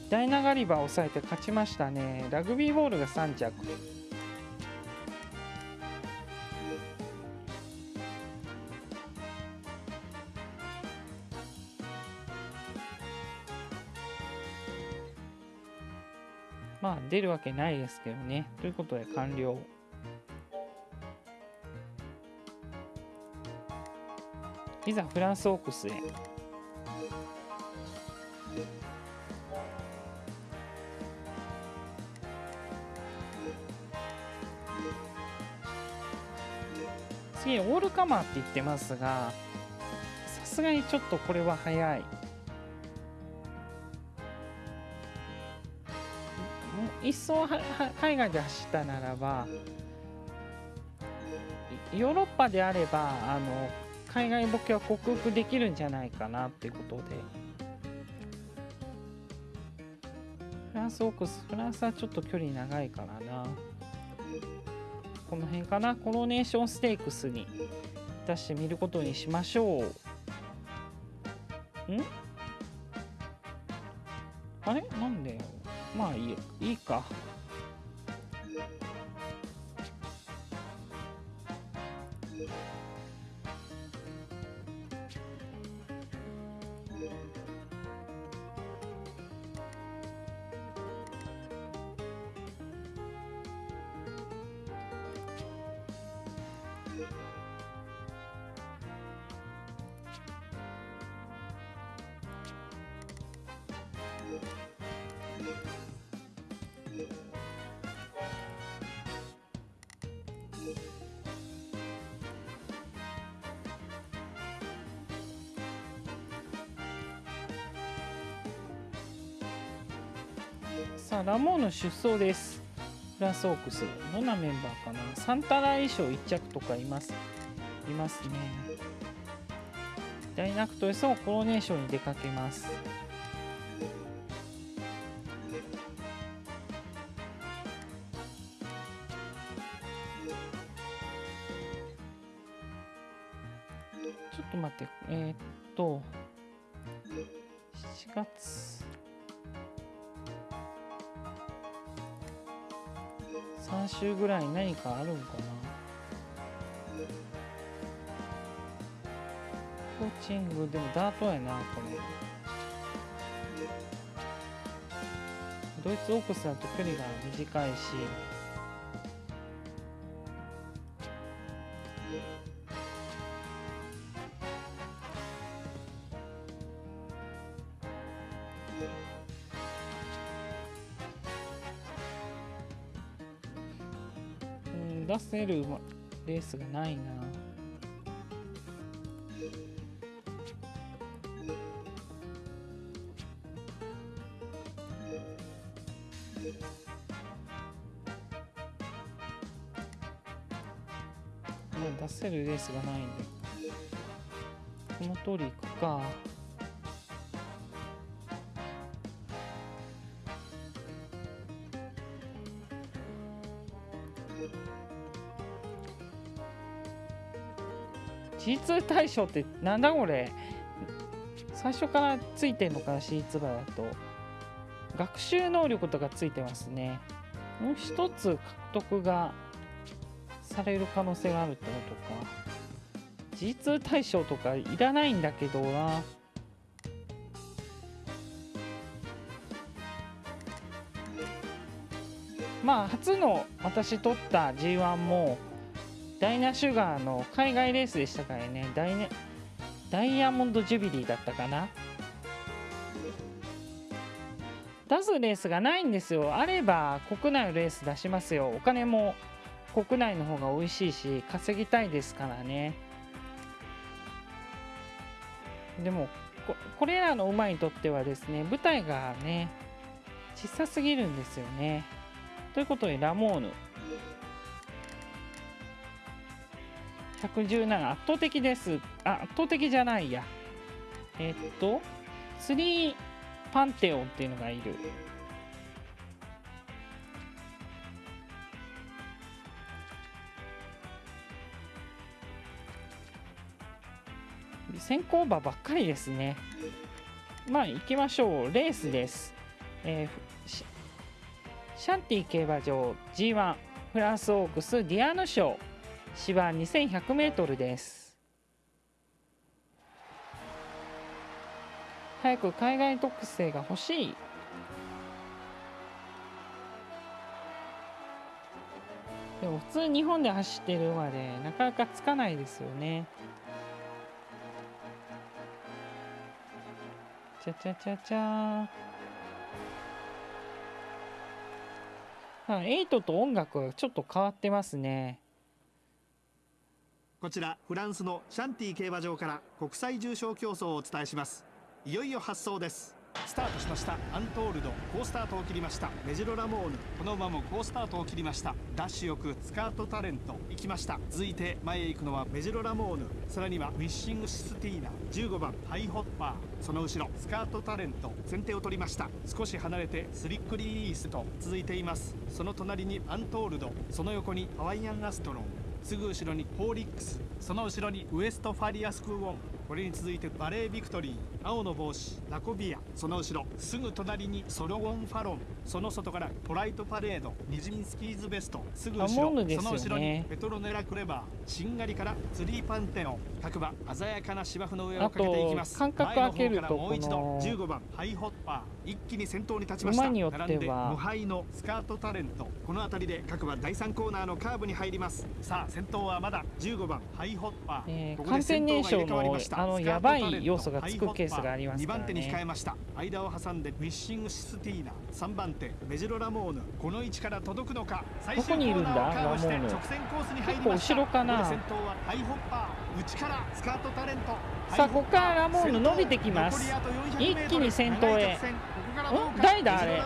S1: ダイナガリバー抑えて勝ちましたね。ラグビーボールが3着。まあ出るわけないですけどね。ということで完了。いざフランスオークスへ。オールカマーって言ってますがさすがにちょっとこれは早い。一層海外で走ったならばヨーロッパであればあの海外ボケは克服できるんじゃないかなってことで。フランスオークスフランスはちょっと距離長いからな。この辺かな。コロネーションステークスに出してみることにしましょう。ん？あれ？なんで？まあいいよいいか。出走です。フランスオークスどんなメンバーかな。サンタナ衣装1着とかいます。いますね。ダイナクトレスをコロネーションに出かけます。かあるんかな。コーチングでもダートやなこれ。ドイツオークスだと距離が短いし。せるレースがないな。もう出せるレースがないんで。この通り行くか。G2 大賞ってなんだこれ？最初からついてんのかな？C2 馬だと。学習能力とかついてますね。もう一つ獲得がされる可能性があるってことか。G2 大賞とかいらないんだけどな。まあ初の私取った G1 もダイナシュガーの海外レースでしたからね。ダイ,、ね、ダイヤモンドジュビリーだったかな。出すレースがないんですよ。あれば国内のレース出しますよ。お金も国内の方が美味しいし稼ぎたいですからね。でもここれらの馬にとってはですね舞台がね小さすぎるんですよね。ということでラモーヌ。117圧倒的です。あ圧倒的じゃないや。えっと3パンテオンっていうのがいる。先行馬ばっかりですね。まあ行きましょう。レースです、えーシシャンティ競馬場 G1 フランスオークスディアーヌ賞。芝 2100m です。早く海外特性が欲しい。でも普通日本で走ってる馬でなかなかつかないですよね。ちゃちゃちゃちゃあエイトと音楽がちょっと変わってますね。
S7: こちらフランスのシャンティ競馬場から国際重賞競争をお伝えします。いよいよ発走です。
S3: スタートしました。アントールド。好スタートを切りました。メジロラモーヌ。この馬も好スタートを切りました。ダッシュよくスカートタレント。行きました。続いて前へ行くのはメジロラモーヌ。さらにはウィッシングシスティーナ。15番。ハイホッパー。その後ろ。スカートタレント。先手を取りました。少し離れてスリックリリースと続いています。その隣にアントールド。その横にハワイアンアストロン。すぐ後ろにホーリックスその後ろにウエストファリアスクーオンこれに続いてバレービクトリー青の帽子ラコビアその後ろすぐ隣にソロゴンファロンその外からポライトパレードニジミンスキーズベストすぐ後ろ、
S1: ね。
S3: その後ろにペトロネラクレバーしんがりからツリーパンテオン各馬鮮やかな芝生の上をかけていきます。
S1: 間隔空けると
S3: もう一度
S1: この
S3: 15番ハイホッパー一気に先頭に立ちました。並んで無敗のスカートタレントこの辺りで各馬第3コーナーのカーブに入ります。さあ先頭はまだ15番ハイホッパー、
S1: えー
S3: ここで先頭が入れ替わりました
S1: あのやばい要素がつくケースがありますね。
S3: 2番手に控えました。間を挟んでウィッシングシスティーナ3番手メジロラモーヌ。この位置から届くのか。
S1: どこにいるん
S3: 直線コースに入りました。
S1: 結構後ろかな。
S3: ここで先頭はハイホッパー。内からスカートタレント。
S1: さあここからラモーヌ伸びてきます。
S3: 先頭残りあと400
S1: 一気に先頭へ。ん誰だあれ？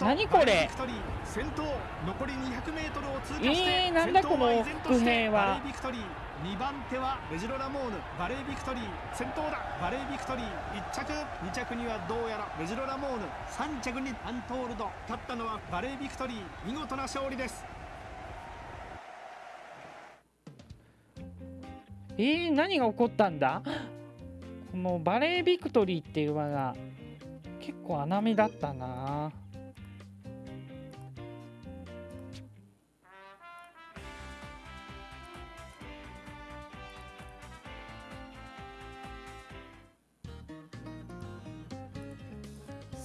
S1: 何これ？
S3: バレービクトリー。先頭残り 200m を通過して、
S1: えーなんだこの伏兵は
S3: 2番手はメジロラモーヌバレービクトリー。先頭だバレービクトリー。1着。2着にはどうやらメジロラモーヌ。3着にアントールド。勝ったのはバレービクトリー。見事な勝利です。
S1: えー、何が起こったんだ？このバレービクトリーっていう馬が結構穴目だったな。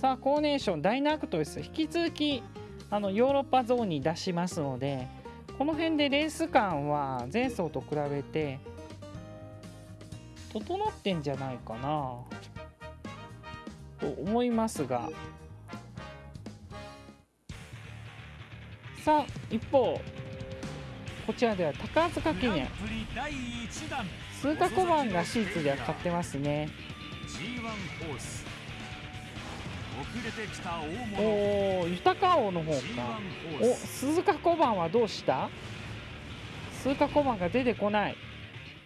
S1: さあコーネーションダイナークトレス引き続きあのヨーロッパゾーンに出しますのでこの辺でレース感は前走と比べて整ってんじゃないかなと思いますが。さあ一方こちらでは高塚記念。
S5: グランプリ第1弾。
S1: 数か小判がシーツでは買ってますね。
S5: G1 ホース
S1: おお豊王の方
S5: G1
S1: かお
S5: ス。
S1: 鈴鹿小判はどうした？鈴鹿小判が出てこない。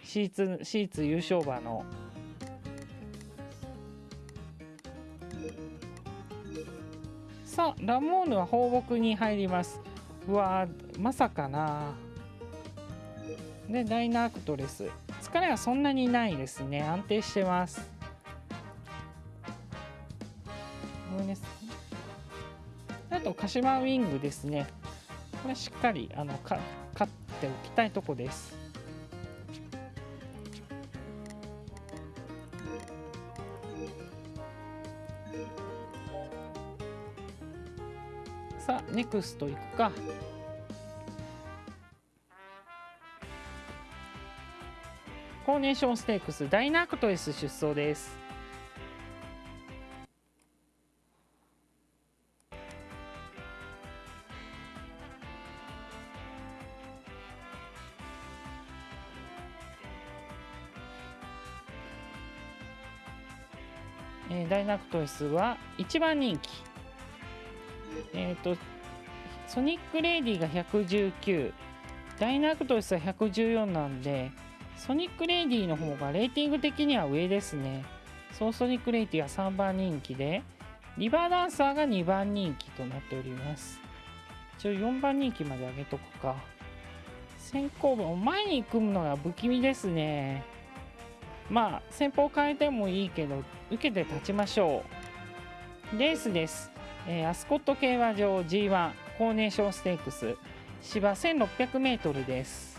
S1: シーツシーツ優勝馬の。さあラモーヌは放牧に入ります。うわーまさかな。でダイナークトレス。疲れはそんなにないですね。安定してますごめんねあと鹿島ウィングですね。これしっかりあのか勝っておきたいとこです。さあネクスト行くか。コーネーションステークスダイナクトレス出走です。ダイナクトレスは1番人気。えっ、とソニックレイディが119ダイナクトレスは114なんでソニックレイディの方がレーティング的には上ですね。ソーソニックレイディは3番人気でリバーダンサーが2番人気となっております。一応4番人気まで上げとくか。先行馬前に組むのが不気味ですね。まあ先方変えてもいいけど受けて立ちましょう。レースです、えーアスコット競馬場 G1 コーネーションステークス。芝 1600m です。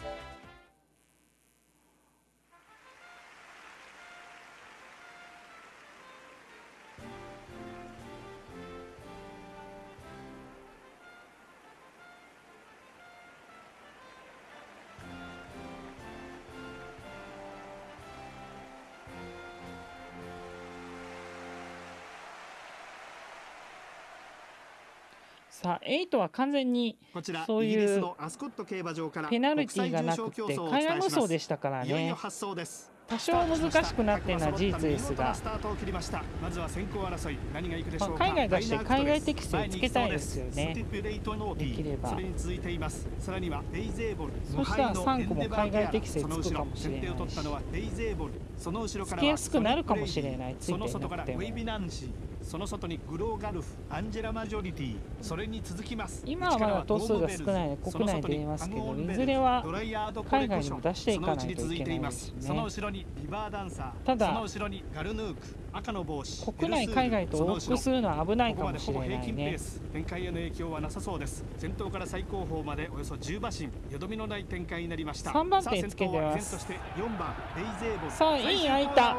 S1: さあ8は完全に
S8: こちら
S1: そういう
S8: イギリスのアスコット競馬場から
S1: ペナルティーがなくて海外無双でしたからね。多少難しくなってるのは事実ですが。
S3: ま
S1: あ海外出して海外適性つけたいですよね。できれば。
S3: そ
S1: したら
S3: 無敗の
S1: 三個も海外適性つくかもしれないし。つけやすくなるかもしれない。ついて
S3: そ
S1: なくても
S3: その外にグローガルフアンジェラマジョリティそれに続きます。
S1: 今はまだ頭数が少ないので国内で言えますけどいずれは海外にも出していかないといけないですね。
S3: その後ろにリバーダンサー
S1: ただ
S3: その後ろにガルヌーク赤の帽子
S1: 国内海外と往復するのは危ないかもしれない
S3: ここまでほぼ平均ペ
S1: ね
S3: ース展開への影響はなさそうです。先頭から最高峰までおよそ10馬身よどみのない展開になりました。
S1: 三番手つけてます。
S3: さあ先頭は依然として4番デイゼーボル
S1: さあ
S3: 最終
S1: イン開いた。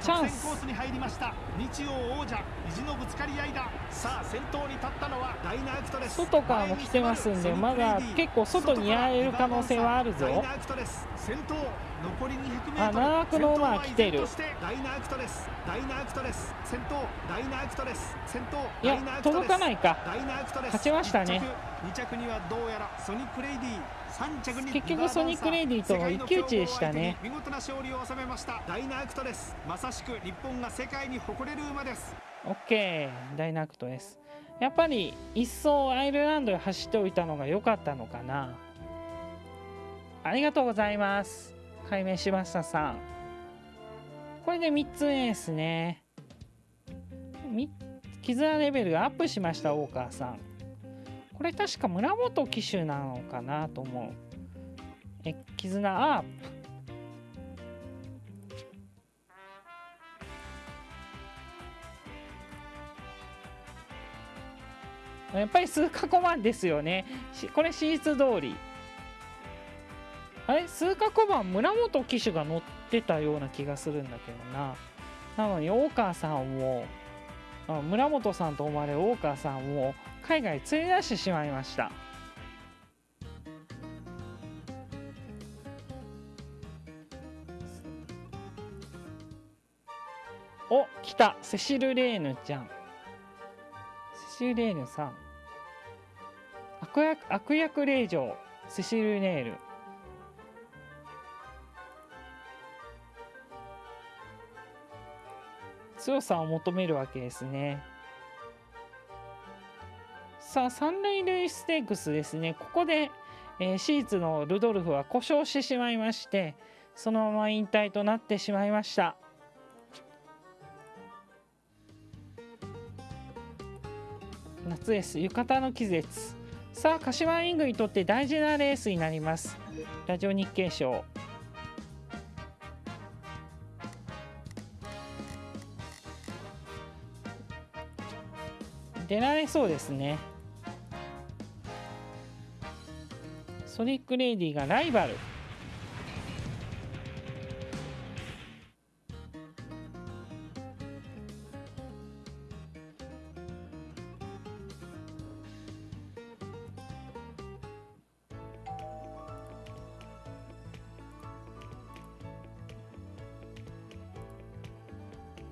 S1: チャンス。
S3: コースに入りました。日曜王者意地のぶつかり合いだ。さあ先頭に立ったのはダイナークトです
S1: 外からも来てますんでまだ結構外にやれる可能性はあるぞ。
S3: ダイナークトです先頭残り 200m
S1: あ長くの馬が来てる
S3: 先頭は依然としてダイナークトです。ダイナークトです。先頭ダイナークトです。先頭
S1: いや届かないか。
S3: ダイナークトです。
S1: 勝ちましたね。
S3: 1着2着にはどうやらソニックレイディ3着に
S1: 結局ソニックレイディとの一騎打ちでしたね。
S3: 見事な勝利を収めました。ダイナークトです。まさしく日本が世界に誇れる馬です。
S1: OK ダイナクトです。やっぱり一層アイルランドで走っておいたのが良かったのかな。ありがとうございます解明しましたさん。これで3つ目ですね。絆レベルがアップしました大川さん。これ確か村本騎手なのかなと思う。え絆アップ。やっぱり数過去版ですよね。これ史実通り。あれ数過去版村本騎手が乗ってたような気がするんだけどな。なのに大川さんを村本さんと思われる大川さんを海外に連れ出してしまいました。お来たセシル・レーヌちゃん。セシル・レーヌさん。悪役悪役令嬢セシル・ネール。強さを求めるわけですね。さあ三塁塁ステークスですね。ここで、えーシーツのルドルフは故障してしまいましてそのまま引退となってしまいました。夏です浴衣の季節さあ柏イングにとって大事なレースになりますラジオ日経賞出られそうですね。ソニックレディがライバル。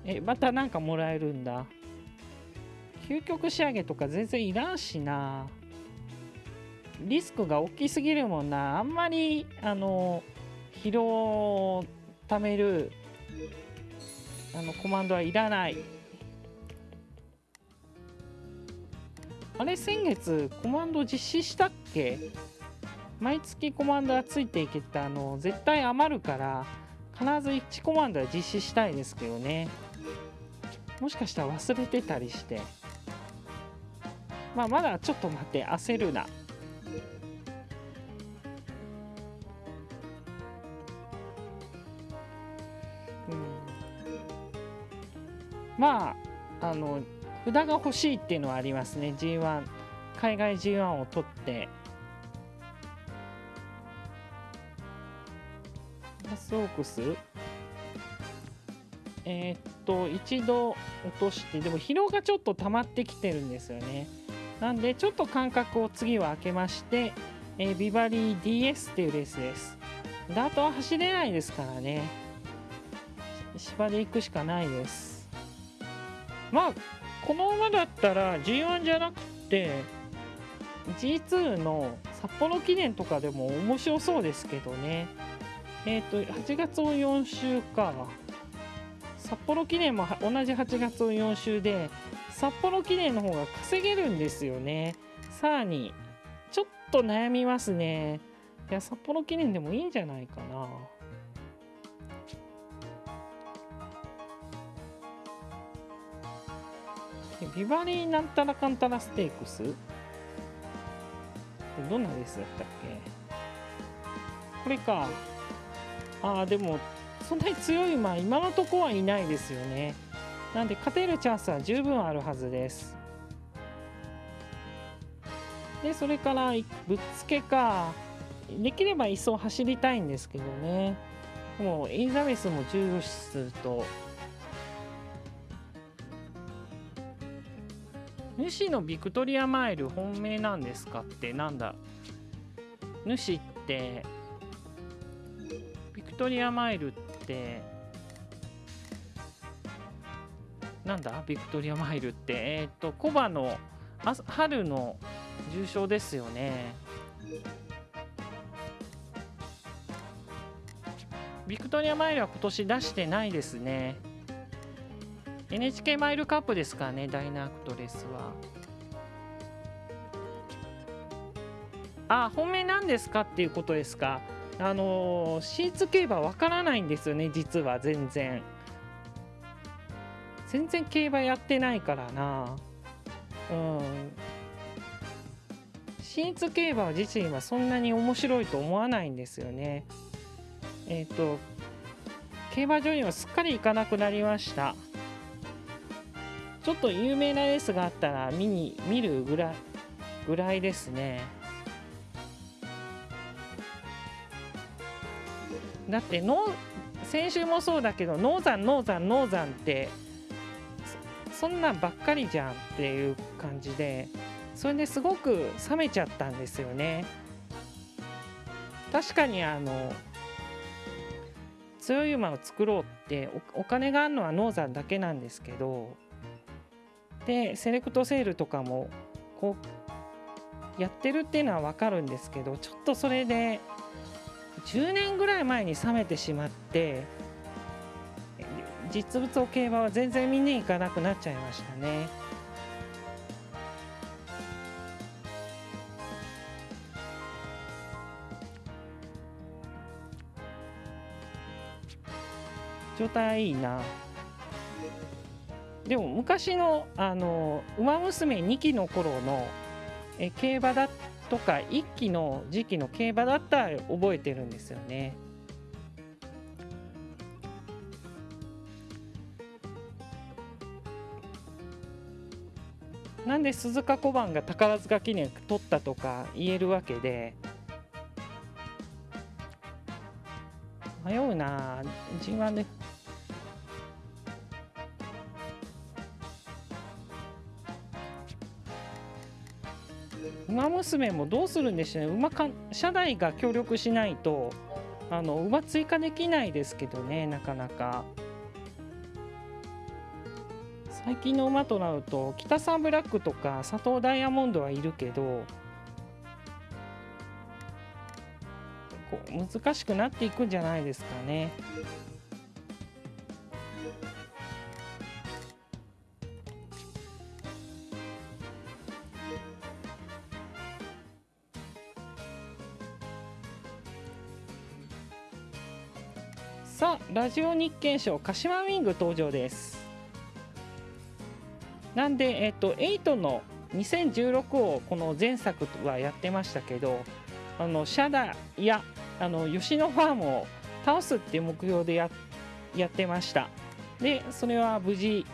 S1: えまた何かもらえるんだ。究極仕上げとか全然いらんしな。リスクが大きすぎるもんな。あんまりあの疲労をためるあのコマンドはいらない。あれ先月コマンド実施したっけ？毎月コマンドがついていけたあの絶対余るから必ず1コマンドは実施したいですけどね。もしかしたら忘れてたりして。まあまだちょっと待って焦るな。まああの札が欲しいっていうのはありますね。G1 海外 G1 を取って。ラスオークスえー、っと一度落として。でも疲労がちょっと溜まってきてるんですよね。なんでちょっと間隔を次は空けまして、えー、ビバリー DS っていうレースです。ダートは走れないですからね。芝で行くしかないです。まあこの馬だったら G1 じゃなくて G2 の札幌記念とかでも面白そうですけどね。えっ、ー、と8月を4週か。札幌記念も同じ8月を4週で札幌記念の方が稼げるんですよね。さらにちょっと悩みますね。いや札幌記念でもいいんじゃないかな。ビバリーなんたらかんたらステークス？どんなレースだったっけ？これか。ああでもそんなに強い馬今のとこはいないですよね。なんで勝てるチャンスは十分あるはずです。でそれからぶっつけかできれば一層走りたいんですけどね。もうエリザベスも重視すると。主のビクトリアマイル本命なんですかってなんだ？主ってビクトリアマイルってなんだ？ビクトリアマイルって。えっ、ー、とコバの春の重賞ですよね。ビクトリアマイルは今年出してないですね。NHK マイルカップですからねダイナークトレスは。あ本命なんですかっていうことですか？あのー、シーツ競馬わからないんですよね実は全然。全然競馬やってないからな。うん。シーツ競馬自身はそんなに面白いと思わないんですよね。えっ、ー、と競馬場にはすっかり行かなくなりました。ちょっと有名なレースがあったら見に見るぐらいぐらいですね。だっての先週もそうだけどノーザンノーザンノーザンってそんなんばっかりじゃんっていう感じでそれですごく冷めちゃったんですよね。確かにあの強い馬を作ろうってお金があるのはノーザンだけなんですけどでセレクトセールとかもこうやってるっていうのは分かるんですけどちょっとそれで10年ぐらい前に冷めてしまって実物を競馬は全然見に行かなくなっちゃいましたね。状態いいな。でも昔のあの「ウマ娘」2期の頃のえ競馬だとか1期の時期の競馬だったら覚えてるんですよね。なんで鈴鹿小判が宝塚記念取ったとか言えるわけで迷うな。G1 で。馬娘もどうするんでしょうね。馬か社内が協力しないとあの馬追加できないですけどねなかなか。最近の馬となると北サンブラックとか佐藤ダイヤモンドはいるけどこう難しくなっていくんじゃないですかね。さあラジオ日経賞鹿島ウィング登場ですなんでえっと8の2016をこの前作はやってましたけどあのシャダやあの吉野ファームを倒すっていう目標でややってました。でそれは無事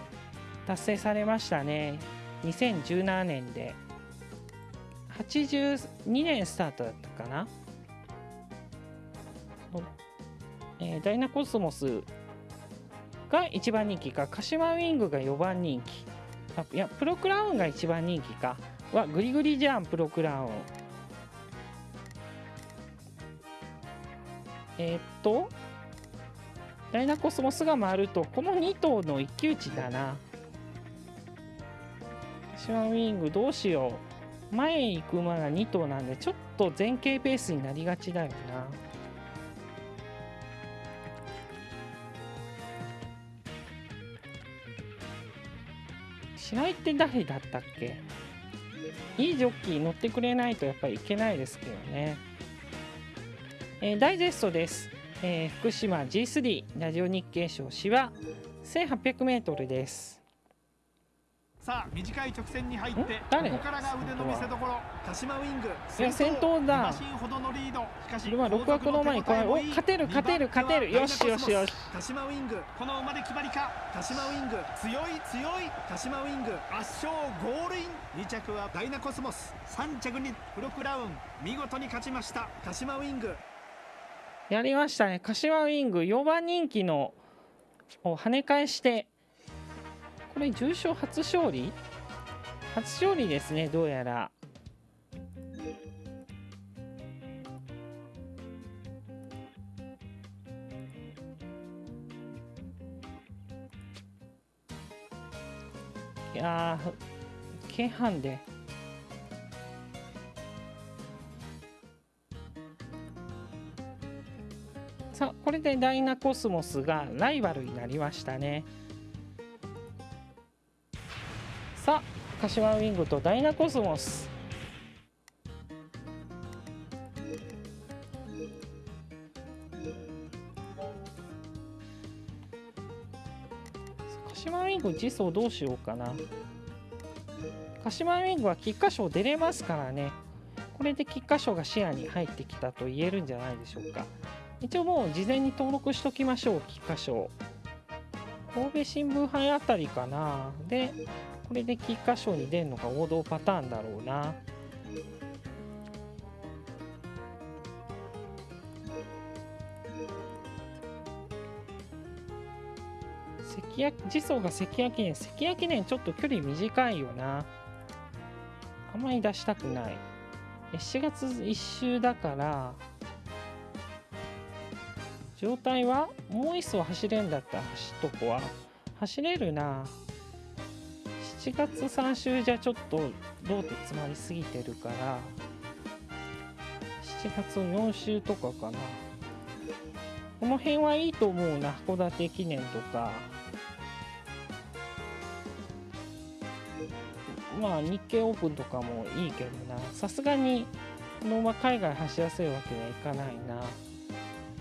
S1: 達成されましたね。2017年で。82年スタートだったかな。えーダイナコスモスが1番人気か鹿島ウィングが4番人気。いやプロクラウンが1番人気か。はグリグリじゃんプロクラウン。えーっとダイナコスモスが回るとこの2頭の一騎打ちだな。鹿島ウィングどうしよう。前へ行く馬が2頭なんでちょっと前傾ペースになりがちだよな。白井って誰だったっけ？いいジョッキー乗ってくれないとやっぱりいけないですけどね、えーダイジェストです、えー福島 G3 ラジオ日経賞市は 1800m です。
S2: さあ短い直線に入って
S1: ん？
S2: こ
S1: 誰？
S2: こからが腕の見せ所。
S3: 鹿島ウィング。
S1: いや先頭だ。
S2: ほどのリードしかし
S1: これは6枠の前にこれお勝てる勝てる勝てるよしよしよし
S3: 鹿島ウィング
S2: この馬で決まりか
S3: 鹿島ウィング
S2: 強い強い
S3: 鹿島ウィング
S2: 圧勝ゴールイン2着はダイナコスモス3着にプロクラウン見事に勝ちました
S3: 鹿島ウィング
S1: やりましたね柏ウィング4番人気のを跳ね返してこれ重賞初勝利？初勝利ですねどうやら。いやー軽ハで。さあこれでダイナコスモスがライバルになりましたね。さあ柏ウィングとダイナコスモス。鹿島ウィング次走どうしようかな。鹿島ウィングは菊花賞出れますからね。これで菊花賞が視野に入ってきたと言えるんじゃないでしょうか。一応もう事前に登録しときましょう菊花賞。神戸新聞杯あたりかな。でこれで菊花賞に出るのが王道パターンだろうな。関谷次走が関谷記念関谷記念ちょっと距離短いよな。あまり出したくない。え7月1週だから状態はもう一層走れんだったら走っとこは走れるな。7月3週じゃちょっとローテ詰まりすぎてるから7月4週とかかな。この辺はいいと思うな。函館記念とか。まあ日経オープンとかもいいけどな。さすがにこのまま海外走らせるわけにはいかないな。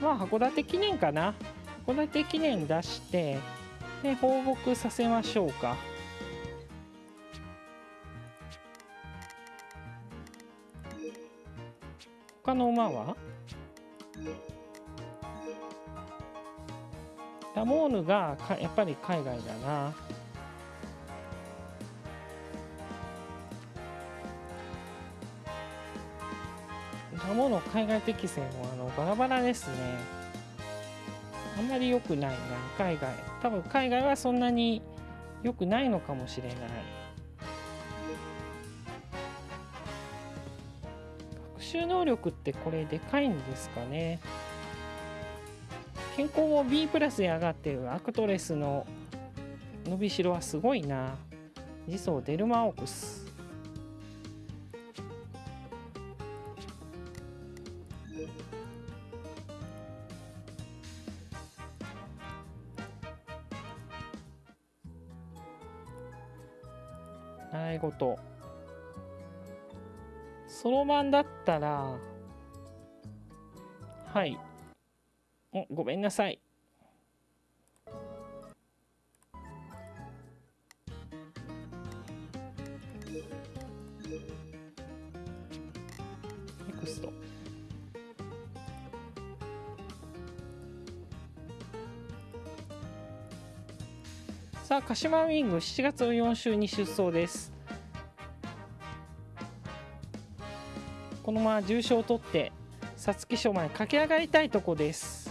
S1: まあ函館記念かな。函館記念出してで放牧させましょうか。他の馬は？ラモーヌがかやっぱり海外だな。ラモーヌ海外適正もあのバラバラですね。あんまり良くないな海外。多分海外はそんなに良くないのかもしれない。習能力ってこれでかいんですかね。健康も B プラスで上がってるアクトレスの伸びしろはすごいな。次走デルマオクス。習い事。そろばんだったらはい。おごめんなさい。さあ鹿島ウィング7月の4週に出走です。このまま重賞を取って皐月賞まで駆け上がりたいとこです。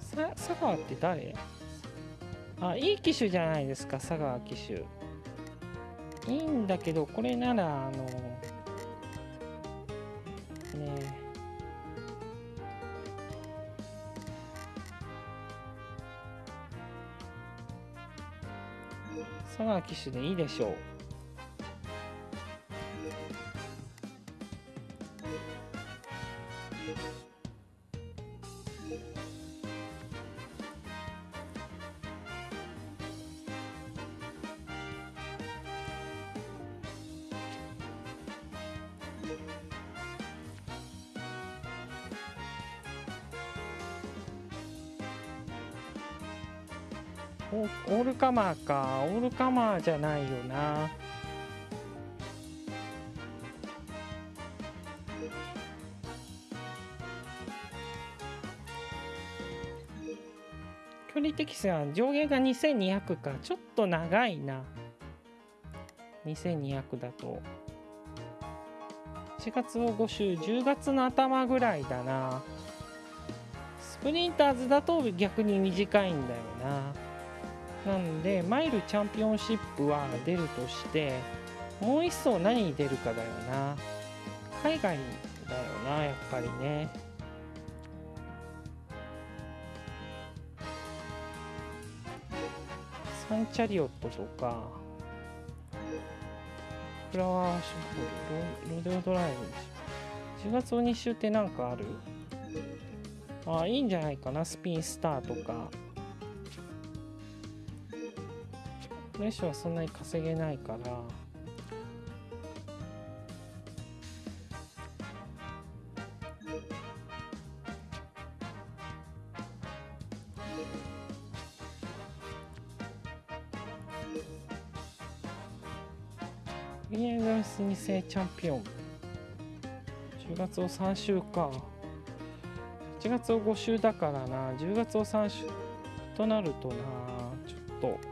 S1: さ佐川って誰？あいい機種じゃないですか佐川機種。いいんだけどこれならあのね佐川機種でいいでしょう。カマーか。オールカマーじゃないよな。距離適正は上限が2200か。ちょっと長いな。2200だと。7月を5週10月の頭ぐらいだな。スプリンターズだと逆に短いんだよな。なのでマイルチャンピオンシップは出るとしてもう一層何に出るかだよな。海外だよなやっぱりね。サンチャリオットとかフラワーショップロデオドライブ。10月の2週ってなんかある？あいいんじゃないかな。スピンスターとか。フレッシュはそんなに稼げないから。ビエガス2世チャンピオン。10月を3週か8月を5週だからな。10月を3週となるとな。ちょっと。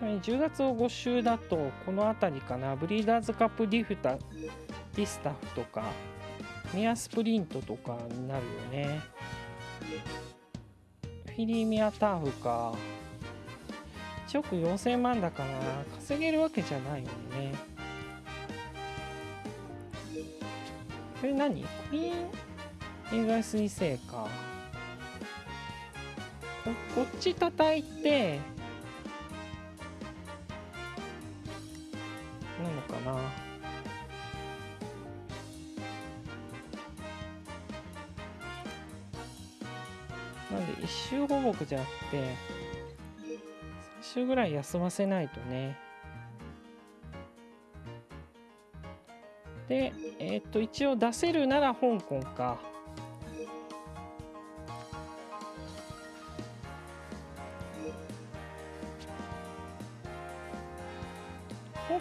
S1: ちなみに10月を5週だとこの辺りかな。ブリーダーズカップディフタディスタフとかミアスプリントとかになるよね。フィリーミアターフか。1億4000万だから稼げるわけじゃないもんね。これ何？クイーン映画 S2 世か。ここっち叩いてのかな。なんで一周放牧じゃなくて3週ぐらい休ませないとね。でえっ、と一応出せるなら香港か。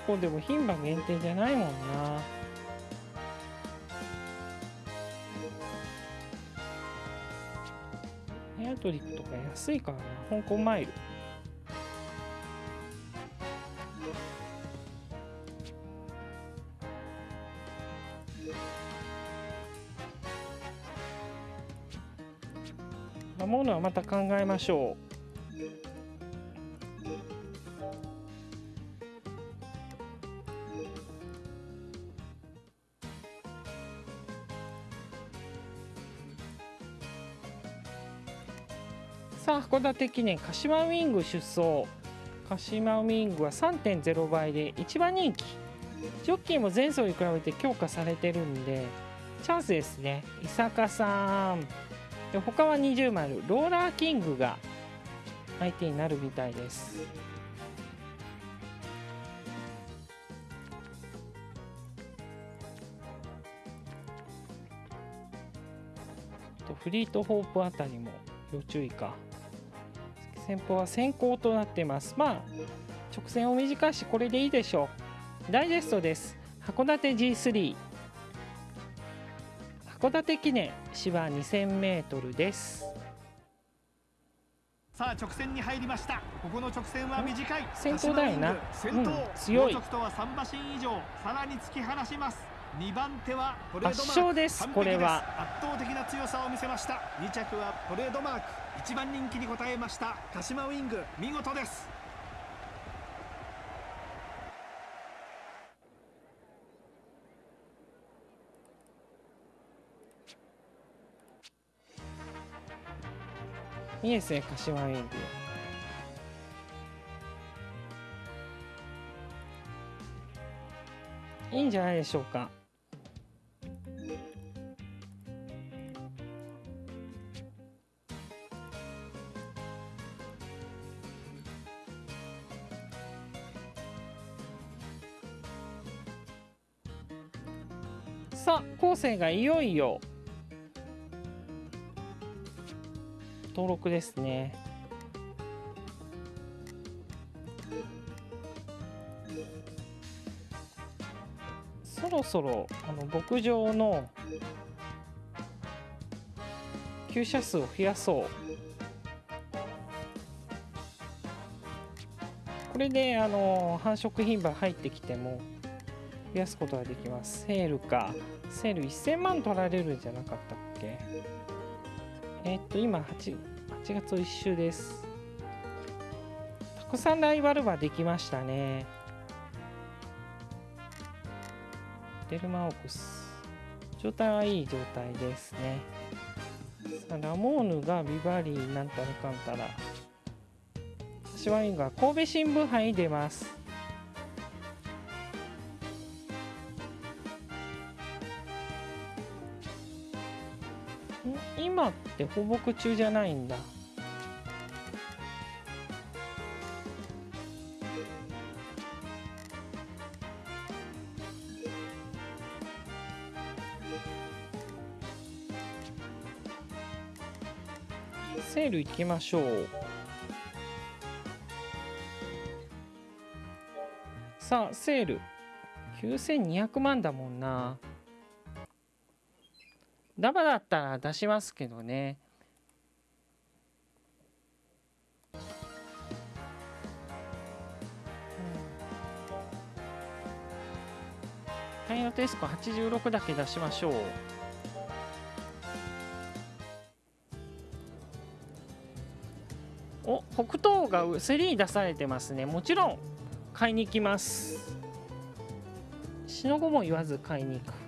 S1: 香港でも牝馬限定じゃないもんな。エアトリックとか安いからな。香港マイル。守るのはまた考えましょう。函館記念鹿島ウィング出走。鹿島ウィングは3.0倍で一番人気。ジョッキーも前走に比べて強化されてるんでチャンスですね。伊坂さん。で他は20丸。ローラーキングが相手になるみたいです。フリートホープあたりも要注意か。先方は先行となってます。まあ直線を短いしこれでいいでしょう。ダイジェストです。函館 G3 函館記念芝 2000m です。
S3: さあ直線に入りました。ここの直線は短い。
S1: 先頭だよな。
S3: 先頭、
S1: うん強い。
S3: とは3馬身以上。さらに突き放します。2番手はトレードマーク。
S1: 圧勝ですこれは。
S3: 圧倒的な強さを見せました。2着はトレードマーク1番人気に応えました鹿島ウィング見事です。
S1: いいですね鹿島ウィング。いいんじゃないでしょうか。さあ後世がいよいよ登録ですね。そろそろあの牧場の厩舎数を増やそう。これであの繁殖牝馬入ってきても増やすことができます。セールか。セール1000万取られるんじゃなかったっけ？えーっと今 8, 8月1週です。たくさんライバル馬できましたね。デルマオクス。状態はいい状態ですね。さあラモーヌがビバリーなんたらかんたら。シワインが神戸新聞杯に出ます。って放牧中じゃないんだ。セール行きましょう。さあセール。9200万だもんな。ダバだったら出しますけどね。タイヤテスコ86だけ出しましょう。お北東が競りに出されてますね。もちろん買いに行きます。しのごも言わず買いに行く。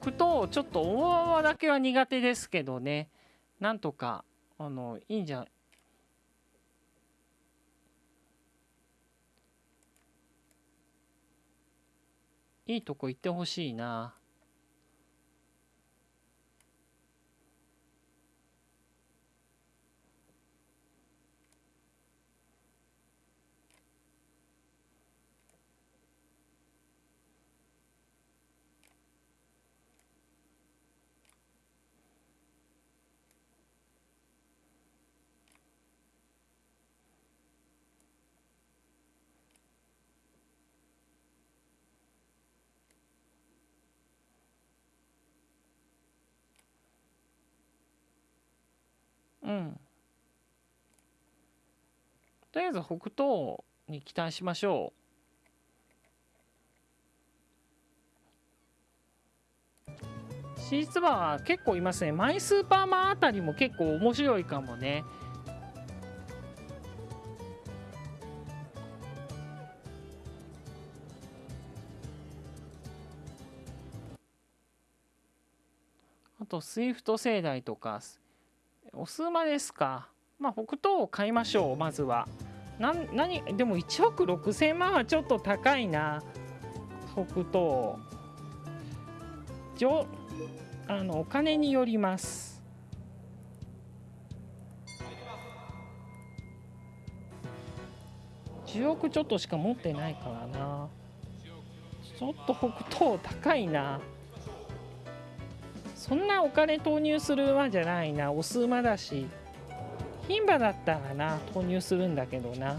S1: 北東ちょっと大泡だけは苦手ですけどね。なんとかあのいいんじゃいいとこ行ってほしいな。うん。とりあえず北東に期待しましょう。実は結構いますね。マイスーパーマンあたりも結構面白いかもね。あとスイフト世代とかお数馬ですか？まあ北東を買いましょうまずは。なん何でも1億6000万はちょっと高いな。北東じょあのお金によります。10億ちょっとしか持ってないからな。ちょっと北東高いなそんなお金投入する馬じゃないな。オス馬だし牝馬だったらな投入するんだけどな。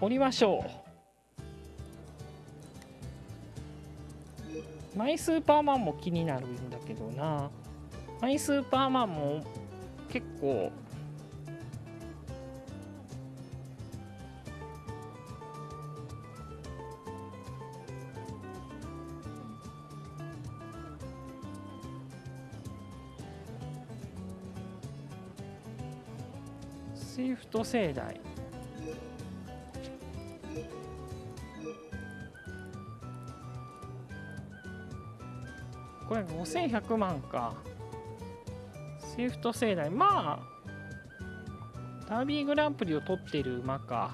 S1: 降りましょう。マイスーパーマンも気になるんだけどな。マイスーパーマンも結構スイフト世代。これ5100万か。スイフトセイダイ。まあダービーグランプリを取ってる馬か。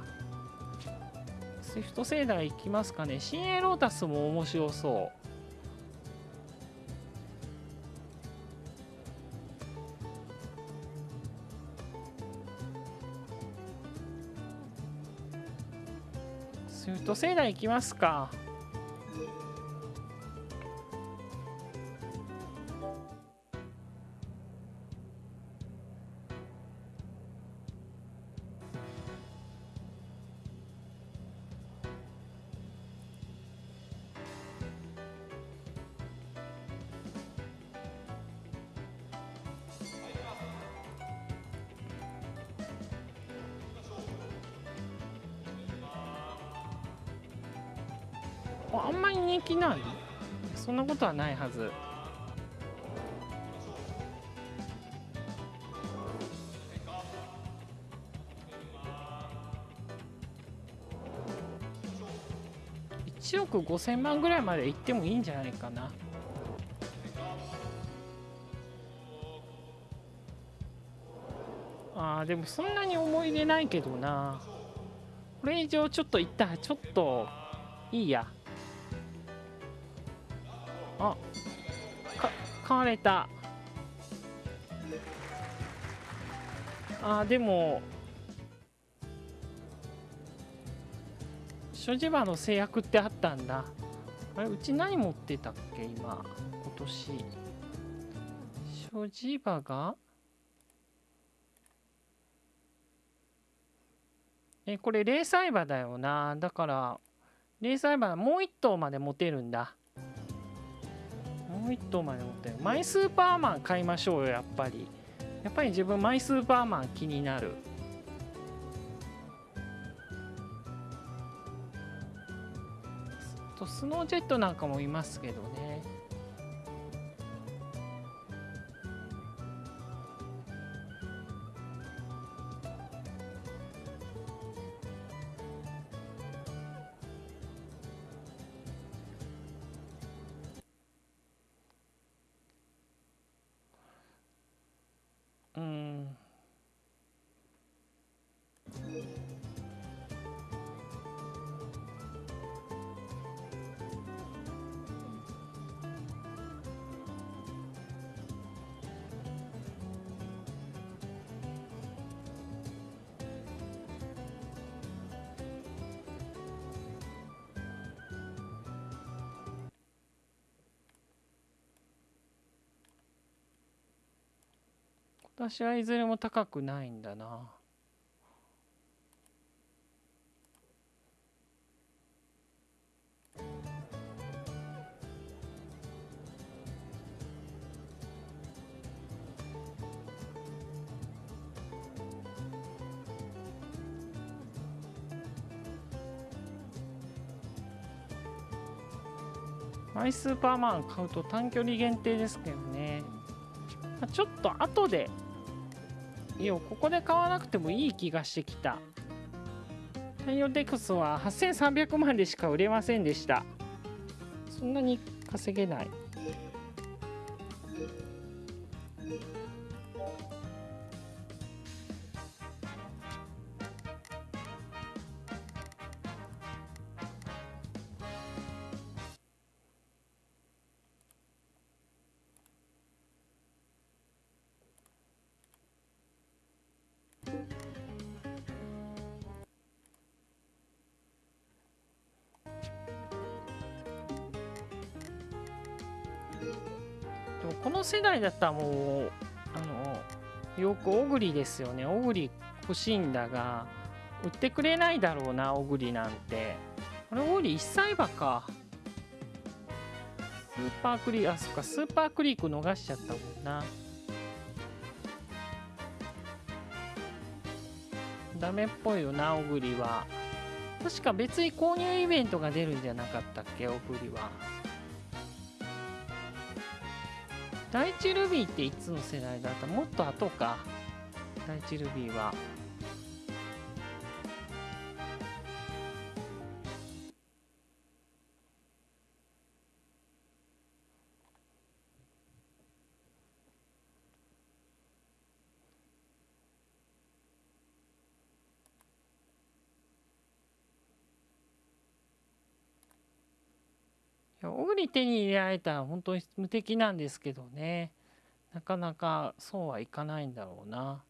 S1: スイフトセイダイいきますかね。シンエイロータスも面白そう。土星団行きますか。ことはないはず。1億5000万ぐらいまで行ってもいいんじゃないかな。あーでもそんなに思い入れないけどな。これ以上ちょっといったらちょっといいや。か買われた。あでも所持場の制約ってあったんだ。あれうち何持ってたっけ今今年。所持場が？えこれ零細馬だよな。だから零細馬もう1頭まで持てるんだ。もう一頭まで持ってマイスーパーマン買いましょうよやっぱり。やっぱり自分マイスーパーマン気になる。とスノージェットなんかもいますけどね。私はいずれも高くないんだな。マイスーパーマン買うと短距離限定ですけどね。まあちょっと後でいやここで買わなくてもいい気がしてきた。太陽デックスは8300万でしか売れませんでした。そんなに稼げない。もこの世代だったらもうあのよくオグリですよね。オグリ欲しいんだが売ってくれないだろうなオグリなんて。あれオグリ1歳馬か。スーパークリークあそっかスーパークリーク逃しちゃったもんな。ダメっぽいよなオグリは。確か別に購入イベントが出るんじゃなかったっけオグリは。第一ルビーっていつの世代だった？もっと後か。第一ルビーは。いや小栗手に入れられたら本当に無敵なんですけどねなかなかそうはいかないんだろうな。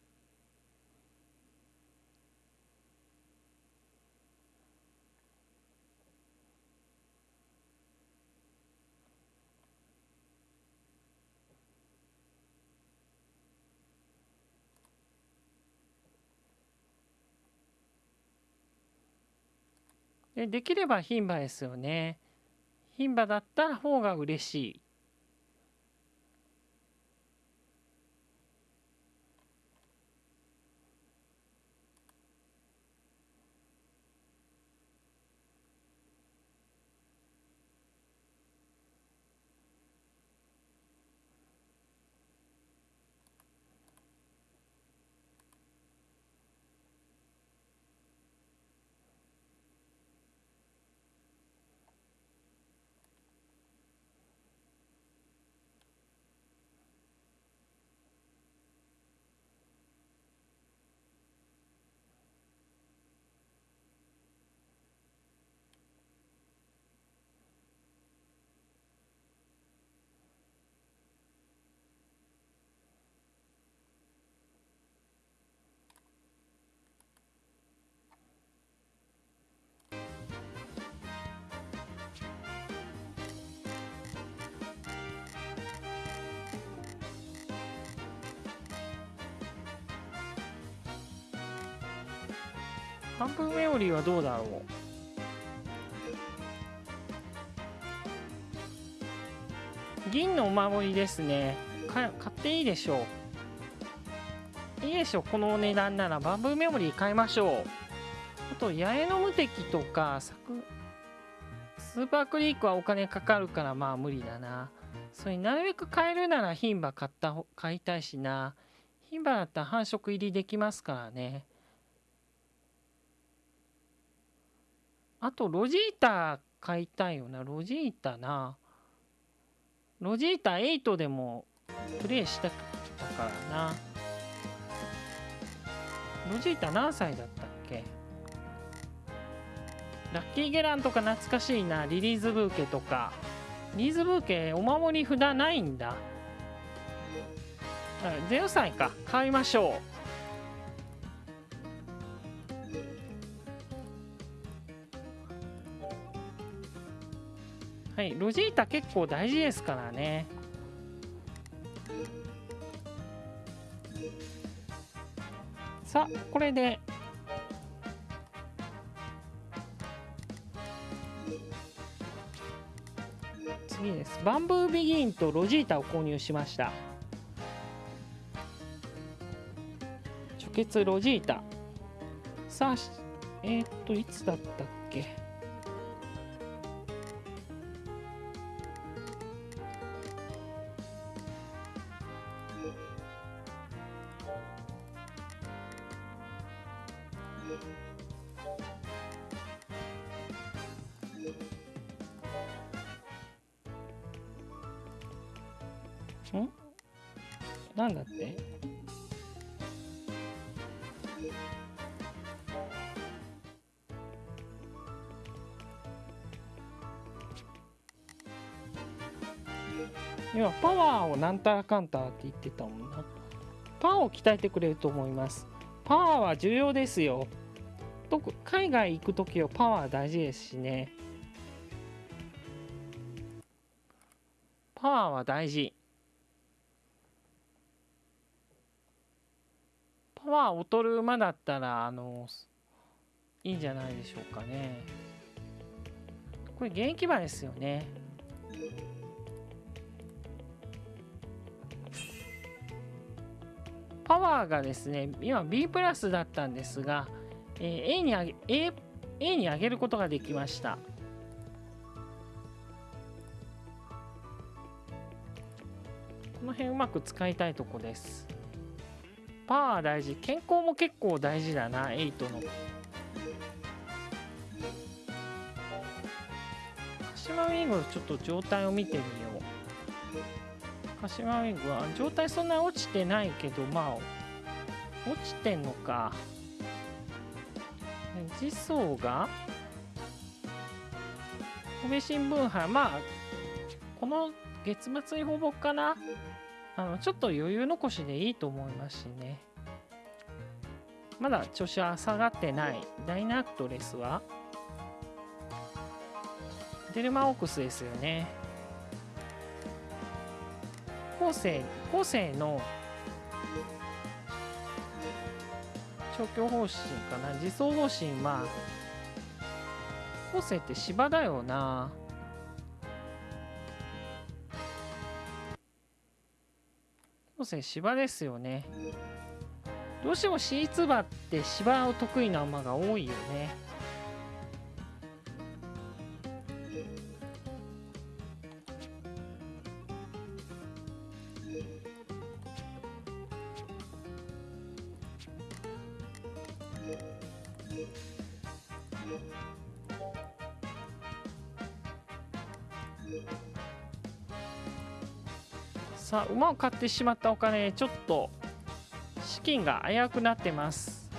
S1: でできれば牝馬ですよね。牝馬だった方が嬉しい。半分メオリーはどうだろう。銀のお守りですね。買っていいでしょう。いいでしょう。このお値段ならバンブーメモリー買いましょう。あと八重の無敵とかサクスーパークリークはお金かかるからまあ無理だな。それなるべく買えるなら牝馬買った買いたいしな。牝馬だったら繁殖入りできますからね。あとロジータ買いたいよな。ロジータな。ロジータ8でもプレイしたからな。ロジータ何歳だったっけ？ラッキーゲランとか懐かしいな。リリーズブーケとか。リリーズブーケお守り札ないんだ。0歳か。買いましょう。はい、ロジータ結構大事ですからね。さあ、これで。次です。バンブービギンとロジータを購入しました。直結ロジータ。さあ、えー、っと、いつだったっけ？なんたらかんたらって言ってたもんな。パワーを鍛えてくれると思います。パワーは重要ですよ。と海外行く時はパワー大事ですしね。パワーは大事。パワー劣る馬だったらあのいいんじゃないでしょうかね。これ現役馬ですよね。パワーがですね今 B プラスだったんですが、えー A に上げ A, A に上げることができました。この辺うまく使いたいとこです。パワー大事。健康も結構大事だな8の。鹿島ウィングのちょっと状態を見てみよう。鹿島ウィングは状態そんな落ちてないけどまあ落ちてんのか。次走が神戸新聞杯まあこの月末にほぼかな？あのちょっと余裕残しでいいと思いますしね。まだ調子は下がってない。ダイナアクトレスは。デルマオークスですよね。後世後世の調教方針かな。自走方針は後世って芝だよな。後世芝ですよね。どうしても C2 馬って芝を得意な馬が多いよね。さあ馬を買ってしまったお金ちょっと資金が危うくなってます。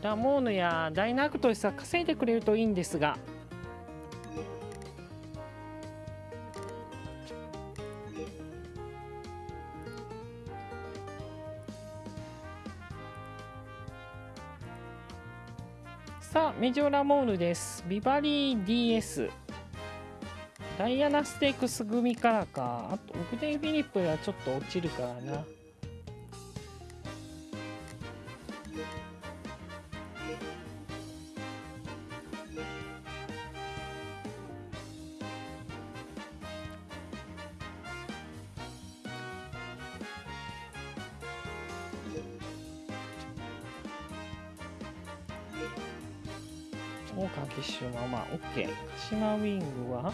S1: ラモーヌやダイナークトレスは稼いでくれるといいんですが。さあメジョラモーヌです。ビバリー DS ダイアナステークス組からかあとオグデン・フィリップはちょっと落ちるからな。大川騎手のまあ OK 鹿島ウィングは？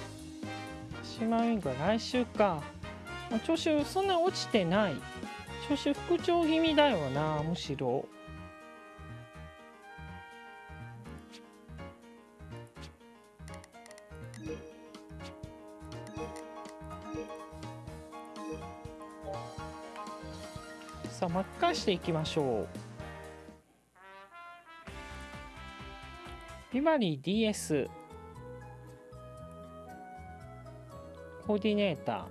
S1: 鹿島ウィングは来週か。調子そんな落ちてない。調子復調気味だよなむしろ。さあ巻き返していきましょう。ビバリー DS コーディネータ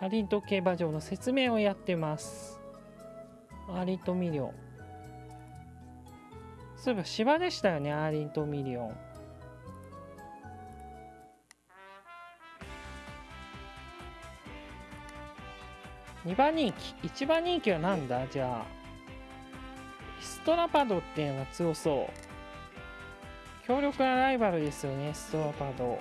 S1: ー。アーリントン競馬場の説明をやってます。アーリントンミリオン。そういえば芝でしたよねアーリントンミリオン。2番人気。1番人気はなんだ？じゃあ。ストラパドっていうのが強そう。強力なライバルですよねストラパード。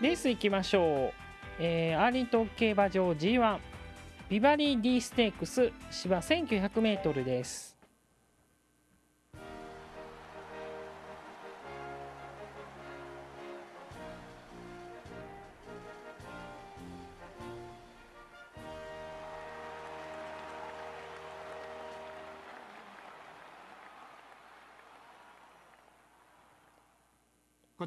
S1: レース行きましょう、えーアーリントン競馬場 G1 ビバリー D ステークス芝 1900m です。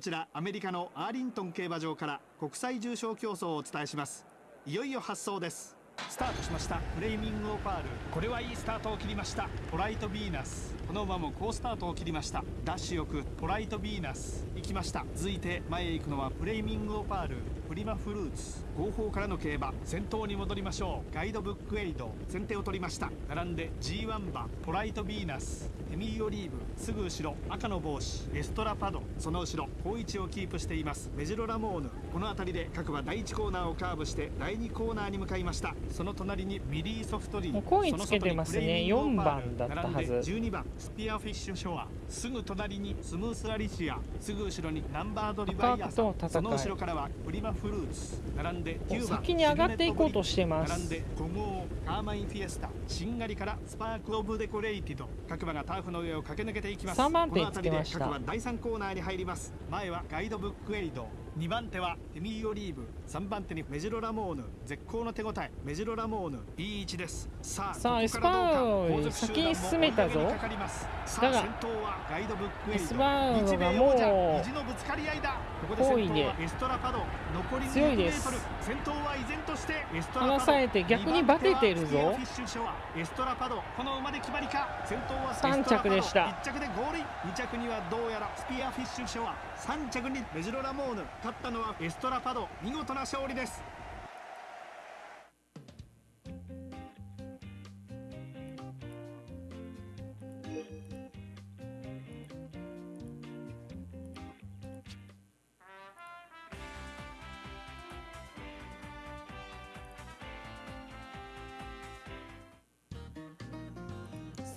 S3: ちらアメリカのアーリントン競馬場から国際重賞競争をお伝えします。いよいよ発走です。スタートしました。フレーミングオパール。これはいいスタートを切りました。ポライトヴィーナス。この馬も好スタートを切りました。ダッシュよくポライトヴィーナス行きました。続いて前へ行くのはフレーミングオパール。プリマフルーツ後方からの競馬先頭に戻りましょう。ガイドブックエイド。先手を取りました。並んで G1 馬ポライトビーナス。エミーオリーブすぐ後ろ赤の帽子。エストラパド。その後ろ好位置をキープしています。メジロラモーヌ。この辺りで各馬第1コーナーをカーブして第2コーナーに向かいました。その隣にミリーソフトリー
S1: もう好位つけてますね。
S3: その外にフレーミングオパー。ル
S1: 4番だったはず。
S3: 並んで12番スピアフィッシュショア。すぐ隣にスムースアリシア。すぐ後ろにナンバードリバイア
S1: 赤と戦い
S3: その後ろからはプリマフルーツ並んで9番
S1: 先に上がっていこうとしてます。
S3: 並んで古豪カーマインフィエスタしんがりからスパークオブデコレイティド各馬がターフの上を駆け抜けていきます。
S1: 3番手
S3: この辺りで
S1: つけました。
S3: 各馬第3コーナーに入ります。前はガイドブックエイド2番手はエミーオリーブ。3番手にメジロラモーヌ。絶好の手応え。メジロラモーヌ。いい位置です。さあ
S1: さあエスパーより先に進めたぞ。だが
S3: あ先頭はガイドブックエ
S1: スパーが
S3: 日米
S1: もう
S3: 王者意地のぶつかり合いだ。ここで先頭はエストラパド。残り
S1: 強いです。
S3: 先頭は依然としてエストラパド。
S1: 離されて逆にバテてるぞ。
S3: 二番手はスピアフィッシュショアエストラパド。この馬で決まりか。先頭は
S1: 三着でした。
S3: 1着でゴールイン。2着にはどうやらスピアフィッシュショア3着にメジロラモーヌ。勝ったのはエストラパド。見事な勝利です。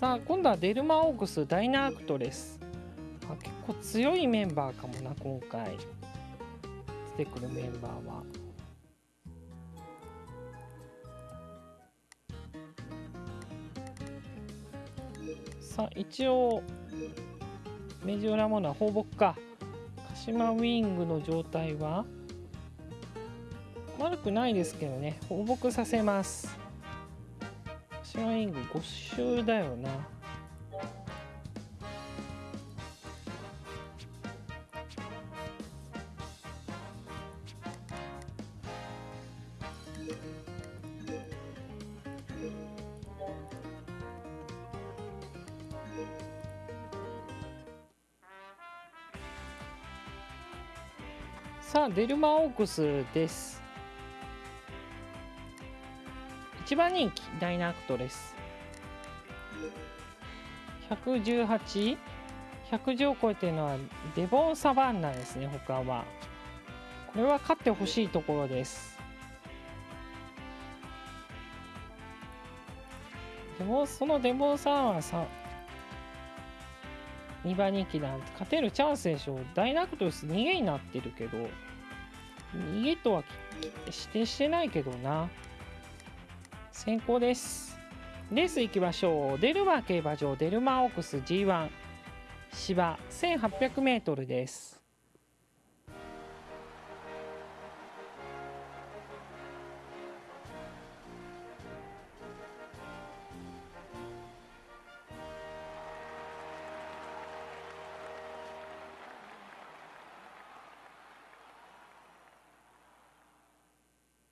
S1: さあ今度はデルマオークスダイナアクトレス構強いメンバーかもな今回。出てくるメンバーは。さあ一応メジオラモナ放牧か。鹿島ウィングの状態は？悪くないですけどね放牧させます。鹿島ウィング5周だよな。デルマオークスです。一番人気ダイナアクトレス118 110を超えてるのはデボンサバンナですね他は。これは勝ってほしいところです。でもそのデボンサバンナさ2番人気なんて勝てるチャンスでしょ。ダイナクトレス逃げになってるけど。逃げとは指定してないけどな。先行です。レース行きましょう。デルマー競馬場。デルマーオークス。G1 芝。1800m です。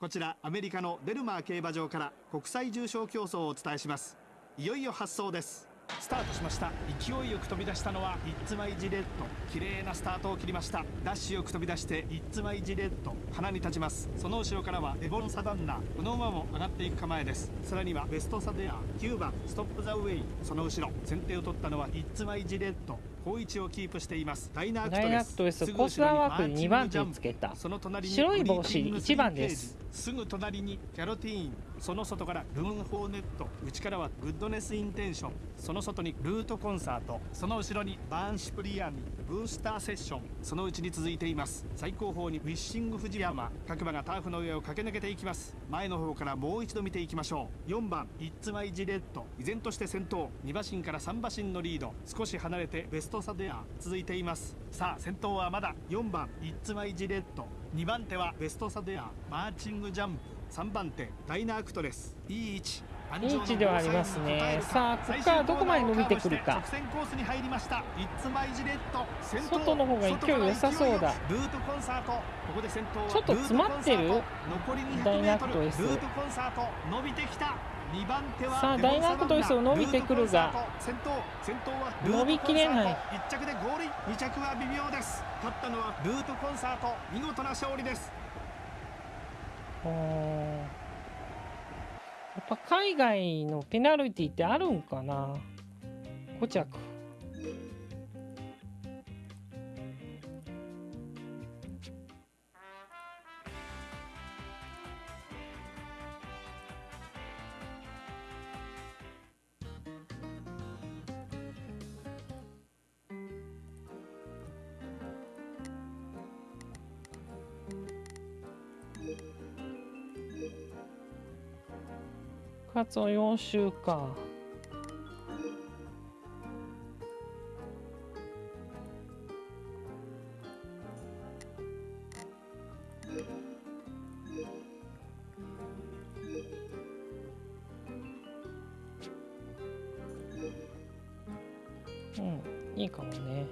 S3: こちらアメリカのデルマー競馬場から国際重賞競争をお伝えします。いよいよ発走です。スタートしました。勢いよく飛び出したのはイッツマイジレット綺麗なスタートを切りました。ダッシュよく飛び出してイッツマイジレット鼻に立ちます。その後ろからはデボンサバンナ。この馬も上がっていく構えです。さらにはベストサデア。9番ストップザウェイ。その後ろ。先手を取ったのはイッツマイジレット好位置をキープしています。ダイナアクト
S1: レス。コースワーク
S3: 後ろに
S1: に2番手につけた。
S3: その隣に
S1: 白い帽子
S3: グリーティング
S1: 1番です
S3: すぐ隣にキャロティーンその外からルーンホーネット内からはグッドネスインテンション。その外にルートコンサート。その後ろにバーンシュプリアニブースターセッション。そのうちに続いています。最後方にウィッシング富士山各馬がターフの上を駆け抜けていきます。前の方からもう一度見ていきましょう。4番イッツマイジレット依然として先頭。2馬身から3馬身のリード。少し離れてベストサデア続いています。さあ先頭はまだ4番イッツマイジレット2番手はベストサデアマーチングジャンプ3番手ダイナークトレス。いい位置
S1: いい位置ではありますね。さあここからどこまで伸びてくるか。
S3: 直線コースに入りました。イッツマイジレット先頭
S1: 外の方が勢い良さそうだ。
S3: ルートコンサート。ここで先頭は
S1: ちょっと詰まってる？
S3: ルートコンサート。残り200
S1: ダイ
S3: メートル。ル
S1: ナクト S
S3: ートコンサート。伸びてきた。2番手は
S1: さあ
S3: レモン
S1: ダイナクト S を伸びてくるが伸びきれない。
S3: 1着でゴールイン2着は微妙です。勝ったのはルートコンサート見事な勝利です。
S1: おー。やっぱ海外のペナルティってあるんかな？5着カツオ4週かうんいいかもね。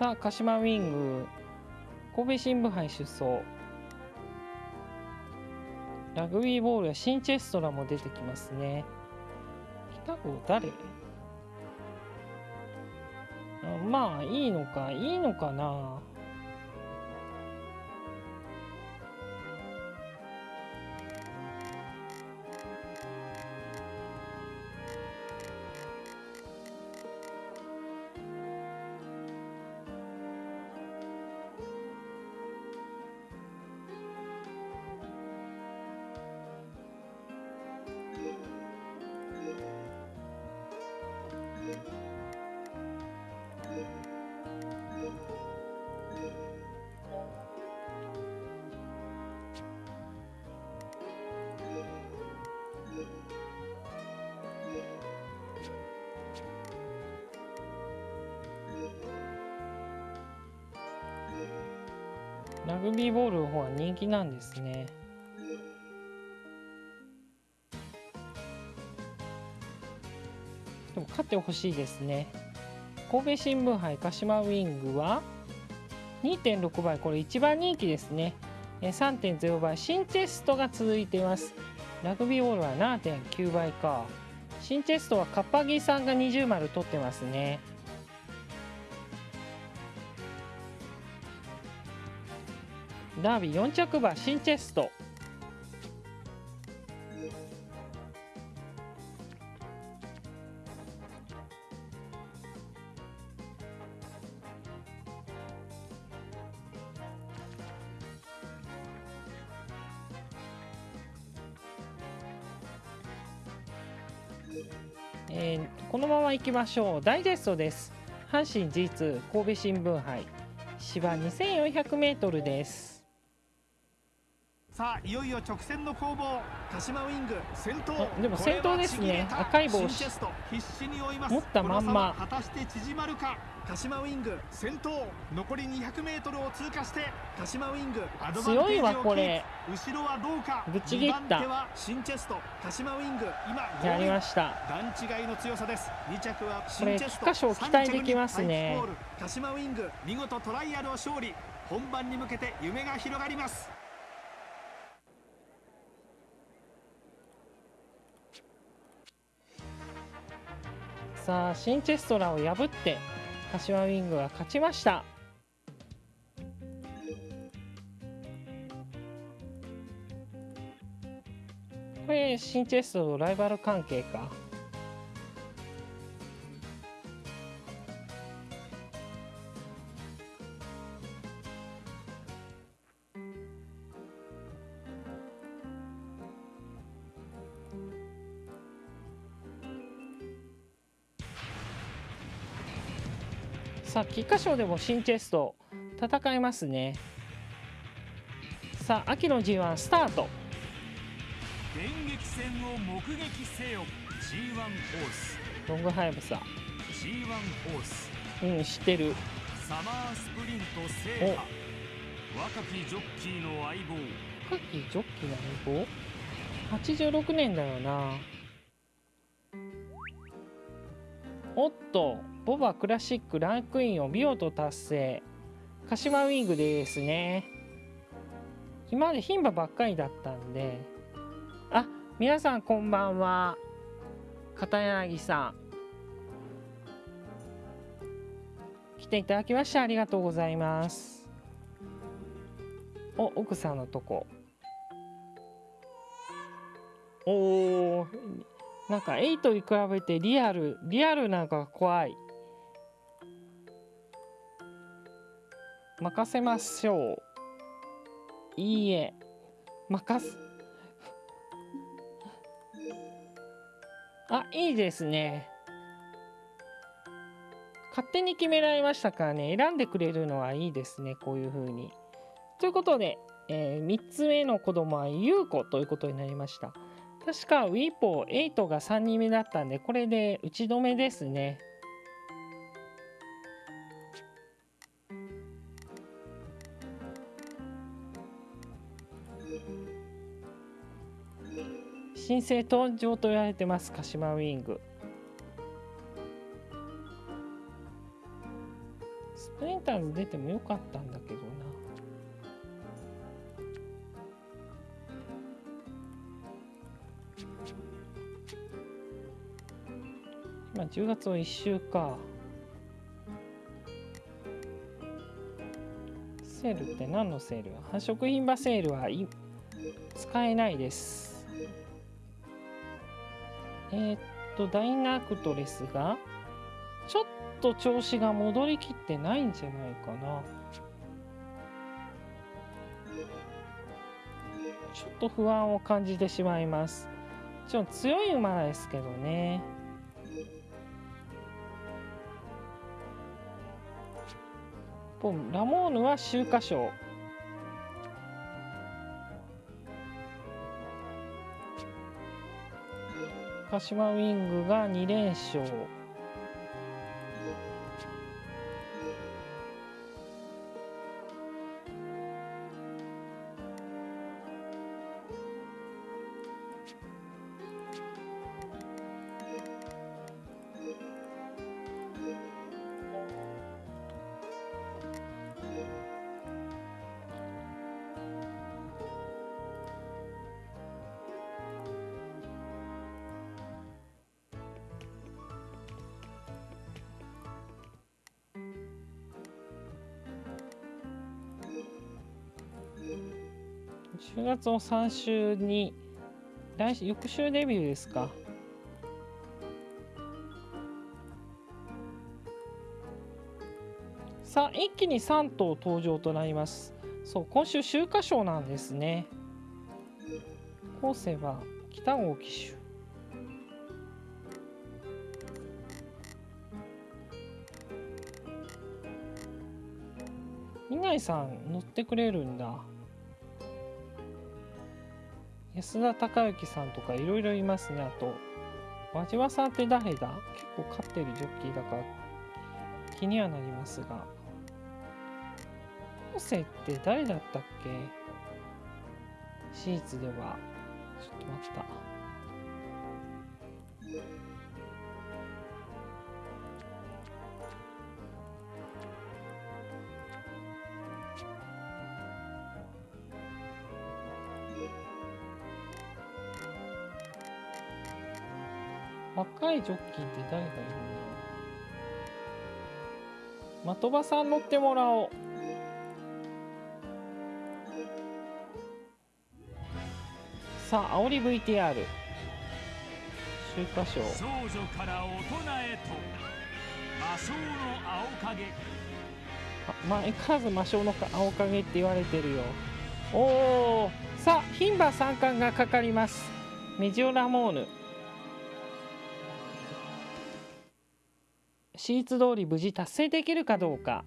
S1: さあ鹿島ウィング。神戸新聞杯出走。ラグビーボールや新チェストラも出てきますね。北郷誰？まあいいのかいいのかな。人気なんですね。でも勝ってほしいですね。神戸新聞杯鹿島ウィングは2.6倍。これ一番人気ですね。えー3.0倍。新チェストが続いています。ラグビーボールは7.9倍か。新チェストはカッパギさんが20丸取ってますね。ダービー4着馬新チェスト。えーこのまま行きましょう。ダイジェストです。阪神 G2 神戸新聞杯。芝 2400m です。
S3: さあいよいよ直線の攻防。鹿島ウィング先頭。
S1: あでも先頭ですね。赤い帽子。
S3: 新チェスト。必死に追います。
S1: 持ったまんま。
S3: 果たして縮まるか？鹿島ウィング先頭。残り 200m を通過して鹿島ウィングアドバンテージを
S1: 強いわ
S3: 後ろはどうか？
S1: ぶち切った。
S3: 2番手は新チェスト。鹿島ウィング今
S1: やりま
S3: し
S1: した
S3: 段違いの強さです。2着は
S1: これ
S3: 新チェスト。
S1: 菊花賞期待できますね。
S3: 3着にパイプポール。鹿島ウィング見事トライアルを勝利。本番に向けて夢が広がります
S1: さあ新チェストラを破って柏ウィングが勝ちました。これ新チェストとライバル関係か。さあ菊花賞でも新チェスト戦いますね。さあ秋の G1 スタート。
S5: 戦を目撃せよ。G1 ホース。
S1: ロングハイブサ
S5: G1 ホース。
S1: うん知ってる。
S5: サマースプリント制覇。若きジョッキーの相棒。
S1: カキジョッキーの相棒？86年だよなおっとボバクラシックランクインを見事達成。鹿島ウィングですね。今まで牝馬ばっかりだったんで。あ皆さんこんばんは。片柳さん。来ていただきましてありがとうございます。お奥さんのとこ。おーなんか8に比べてリアルリアルなんか怖い。任せましょう。いいえ。任す。あいいですね。勝手に決められましたからね。選んでくれるのはいいですね。こういう風に。ということで、え3つ目の子供は優子ということになりました。確かウィーポー8が3人目だったんでこれで打ち止めですね。新生登場と言われてます鹿島ウィング。スプリンターズ出てもよかったんだけどね。な今10月の1週か。セールって何のセール？繁殖品場セールはい使えないです。えー、っとダイナクトレスがちょっと調子が戻りきってないんじゃないかな。ちょっと不安を感じてしまいます。ちょっと強い馬ですけどね。ポンラモーヌは秋華賞。鹿島ウィングが2連勝。月の3週に来週翌週デビューですか。さあ一気に3頭登場となります。そう今週秋華賞なんですね。後世は北郷騎手稲井さん乗ってくれるんだ。安田隆之さんとかいろいろいますね。あと輪島さんって誰だ？結構勝ってるジョッキーだから気にはなりますが。後世って誰だったっけ？シーツでは。ちょっと待った。若いジョッキーって誰がいるんだろう。的場さん乗ってもらおう。さあ煽り VTR 週刊賞。
S5: 少女から大人へと。魔性の青影。
S1: あまあ、相変わらず魔性の青影って言われてるよ。おおさあ牝馬三冠がかかります。メジオラモーヌシーツ通り無事達成できるかどうか。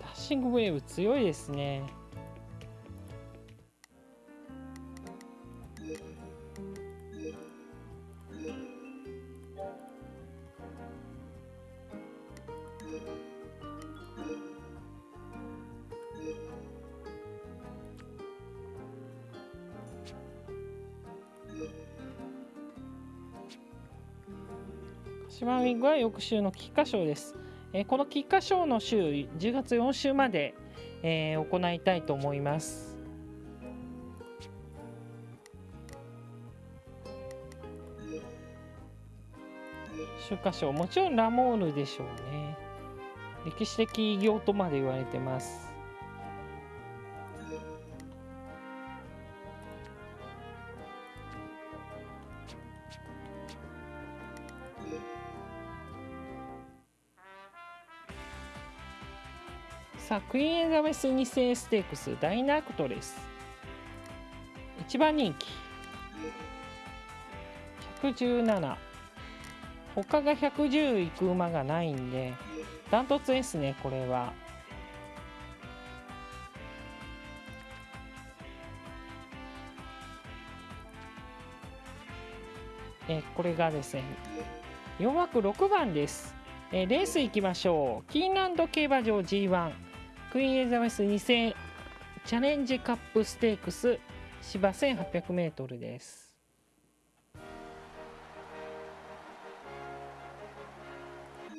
S1: ダッシングウェーブ強いですね。グは翌週の菊花賞です。えーこの菊花賞の週、10月4週まで、えー行いたいと思います。秋華賞、もちろんラモールでしょうね。歴史的偉業とまで言われてます。さあ、クイーンエザベス2世ステークスダイナクトレス。一番人気。117。他が110いく馬がないんで、ダントツですね、これは。えこれがですね、4枠6番です。えレース行きましょう。キーンランド競馬場 G1 クイーンエリザベス2世チャレンジカップステークス芝 1800m です。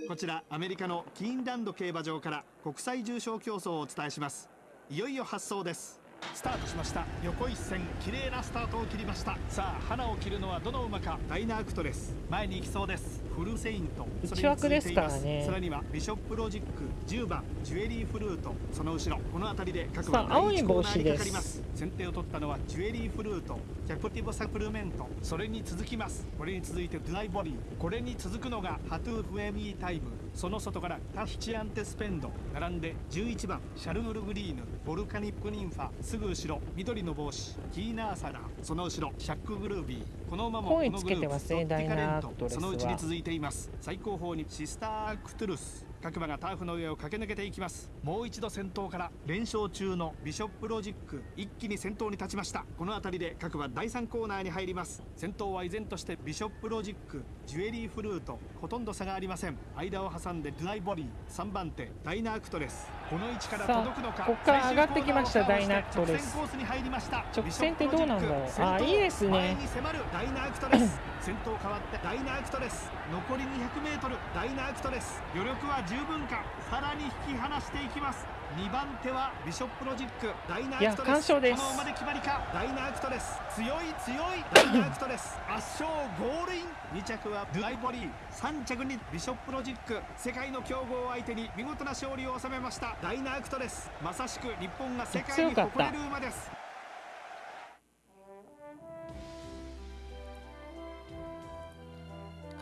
S9: こちらアメリカのキーンランド競馬場から国際重賞競争をお伝えしますいよいよ発走です
S3: スタートしました。横一線綺麗なスタートを切りました。さあ花を切るのはどの馬か。
S9: ダイナアクトレス
S3: 前に行きそうです。フルセイント。
S1: 内枠ですからね。
S9: さらにはビショップロジック10番ジュエリーフルート。その後ろ。この辺りで各馬
S1: さあ青い帽子です。
S9: 第一コーナーにかかります。
S3: 先手を取ったのはジュエリーフルート。キャプティブサプルメント。それに続きます。これに続いてドライボディ。これに続くのがハトゥーフエミータイムその外からタヒチアンテスペンド並んで
S9: 11番
S3: シャルグルグリーヌボルカニックニンファすぐ後ろ緑の帽子キーナーサダ
S9: その後ろ
S3: シャックグルービーこの馬も
S1: 声
S3: このグループ
S1: つけてますね
S3: ドッティカレントそのうちに続いています最後方にシスターアクトゥルス各馬がターフの上を駆け抜けていきます。もう一度先頭から
S9: 連勝中のビショップロジック一気に先頭に立ちました。この辺りで各馬第3コーナーに入ります。
S3: 先頭は依然としてビショップロジックジュエリーフルートほとんど差がありません。間を挟んでドライボディ3番手
S9: ダイナアクトレス。
S3: この位置から届くのか
S1: ここから上がってきましたダイナアクトレス。
S3: 直線コースに入りました。
S1: 直線ってどうなんだろう。あいいですね。
S9: 前に迫るダイナアクトレス先頭変わってダイナアクトレス残り 200m ダイナアクトレス
S3: 余力は十分か。さらに引き離していきます。2番手はビショップロジック。
S9: ダイナアクトレス
S3: この馬で決まりか。
S9: ダイナアクトレス
S3: 強い強い。
S9: ダイナアクトレス
S3: 圧勝ゴールイン。2着はドライボディ3着にビショップロジック。世界の強豪を相手に見事な勝利を収めました。
S9: ダイナアクトレス
S3: まさしく日本が世界に誇れる馬です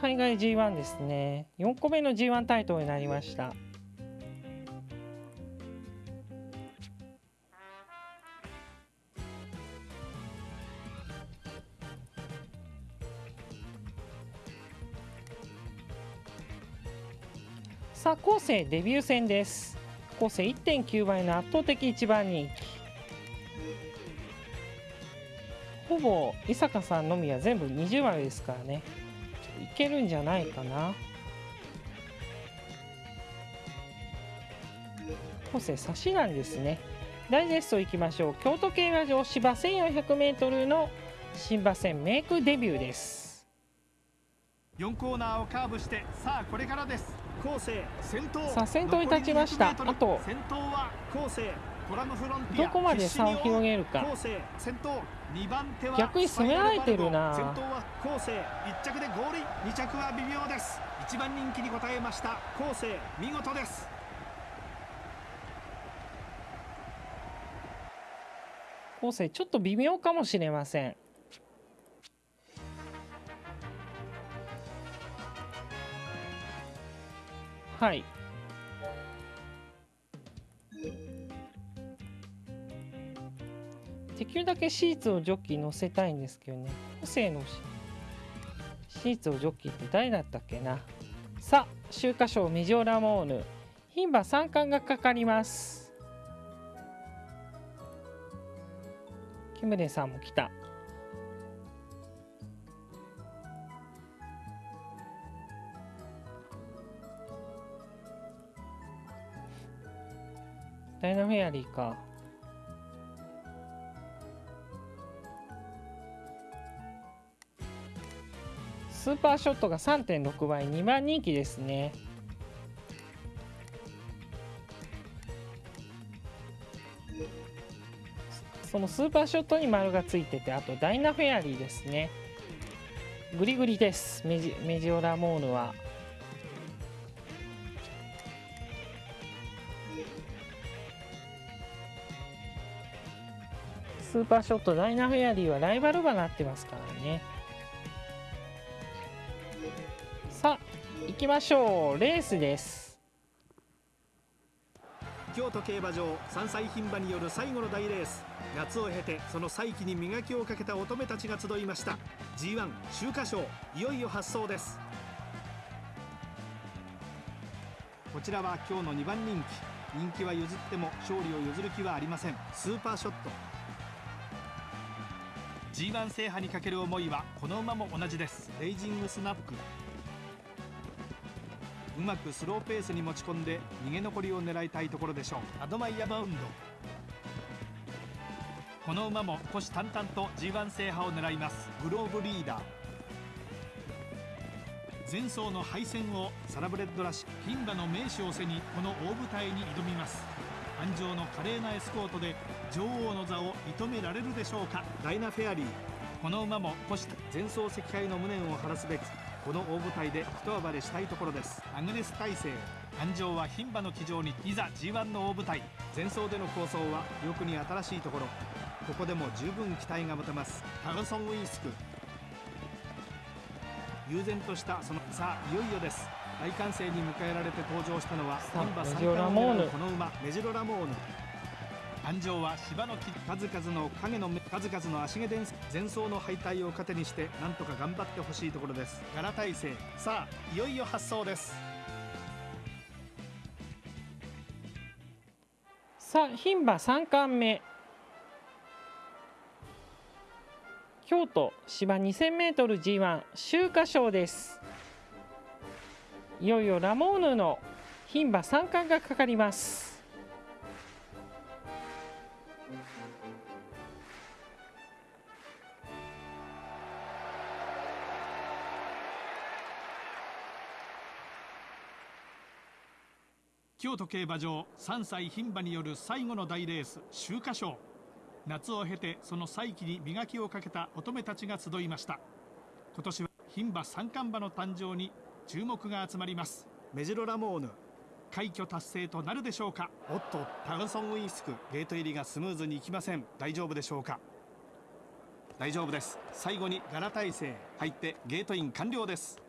S1: 海外 G1 ですね。4個目の G1 タイトルになりました。さあ後世デビュー戦です。後世1.9倍の圧倒的一番人気。ほぼ伊坂さんのみは全部20枚ですからね。いけるんじゃないかな？後世差しなんですね。ダイジェストいきましょう。京都競馬場芝 1400m の新馬戦メイクデビューです。
S3: 4コーナーをカーブしてさあこれからです。
S9: 後世先頭。
S1: さあ先頭に立ちました。
S3: 残り200
S1: あと
S3: 先頭は
S9: 後世
S3: コラムフロンティア。
S1: どこまで差を広げるか。
S3: 先頭2番手は
S1: 逆に攻められてるな。
S3: 先頭は
S9: 後世
S3: 1着でゴールイン。2着は微妙です。1番人気に応えました
S9: 後世
S3: 見事です。
S1: 後世ちょっと微妙かもしれません。はいできるだけシーツをジョッキー乗せたいんですけどね。個性のシーツをジョッキーって誰だったっけな。さあ秋華賞ミジョラモーヌ牝馬三冠がかかります。キムレさんも来た。ダイナフェアリーか。スーパーショットが3.6倍2番人気ですね。そのスーパーショットに丸がついててあとダイナフェアリーですね。グリグリです。メジメジオラモーヌは。スーパーショットダイナフェアリーはライバル馬になってますからね。きましょう。レースです。
S3: 京都競馬場3歳牝馬による最後の大レース。夏を経てその再起に磨きをかけた乙女たちが集いました。G1 秋華賞。いよいよ発走です。こちらは今日の2番人気。人気は譲っても勝利を譲る気はありません。スーパーショット。G1 制覇にかける思いはこの馬も同じです。レイジングスナップうまくスローペースに持ち込んで逃げ残りを狙いたいところでしょう。アドマイヤバウンド。この馬も虎視眈々と G1 制覇を狙います。グローブリーダー。前走の敗戦をサラブレッドらし牝馬の名手を背にこの大舞台に挑みます。安城の華麗なエスコートで女王の座を射止められるでしょうか。ダイナフェアリー。この馬も虎視前走赤敗の無念を晴らすべくこの大舞台で一暴れしたいところです。アグネス大勢安城は牝馬の騎乗にいざ G1 の大舞台。前走での構想は記憶に新しいところ。ここでも十分期待が持てます。タグソンウィスク。悠然としたそのさあいよいよです。大歓声に迎えられて登場したのは牝馬三冠を狙うこの馬メジロラモーヌ。安城は芝の木数々の影の数々の足毛伝前走の敗退を糧にしてなんとか頑張ってほしいところです。ガラ大勢さあいよいよ発走です。
S1: さあ牝馬3冠目。京都芝 2000m G1 秋華賞です。いよいよラモーヌの牝馬3冠がかかります。
S3: 京都競馬場3歳牝馬による最後の大レース秋華賞。夏を経てその再起に磨きをかけた乙女たちが集いました。今年は牝馬三冠馬の誕生に注目が集まります。メジロラモーヌ。快挙達成となるでしょうか。おっとタグソンウィンスク。ゲート入りがスムーズにいきません。大丈夫でしょうか。大丈夫です。最後にガラ体勢入ってゲートイン完了です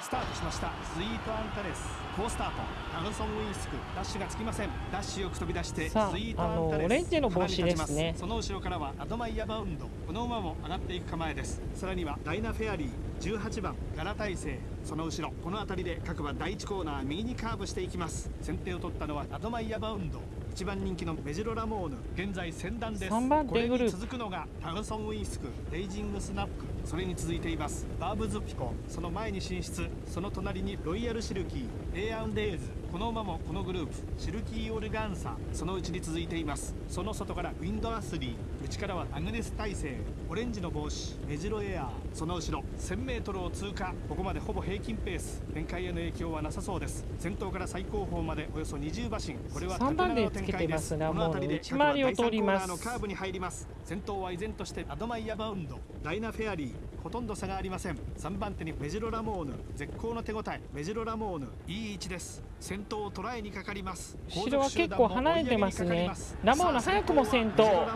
S3: スタートしました。スイートアンタレス。好スタート。タグソンウィンスク。ダッシュがつきません。ダッシュよく飛び出してスイートアンタレス。
S1: あのオレンジの帽子ですね。
S3: その後ろからはアドマイヤバウンド。この馬も上がっていく構えです。さらにはダイナフェアリー。18番。ガラ大勢。その後ろ。この辺りで各馬第1コーナー右にカーブしていきます。先手を取ったのはアドマイヤバウンド。1番人気のメジロラモーヌ。現在先段です。
S1: 3番
S3: これ
S1: デグル
S3: に続くのがタグソンウィンスク。レイジングスナップそれに続いています。バーブズピコ。その前に進出。その隣にロイヤルシルキー。エアンデーズ。この馬もこのグループ。シルキーオルガンサ。そのうちに続いています。その外からウィンドアスリー。内からはアグネス大勢オレンジの帽子メジロエアーその後ろ 1000m を通過ここまでほぼ平均ペース。展開への影響はなさそうです。先頭から最高峰までおよそ20馬身。これは
S1: 3番で
S3: 縦長の展開
S1: つけてますラ
S3: この辺りで
S1: 内回りを通ります。
S3: のカーブに入ります。先頭は依然としてアドマイヤバウンドダイナフェアリー。ほとんど差がありません。3番手にメジロラモーヌ。絶好の手応え。メジロラモーヌいい位置です。先頭を捉えにかかります。
S1: 後ろは結構離れてますね。ラモーヌ早くも先頭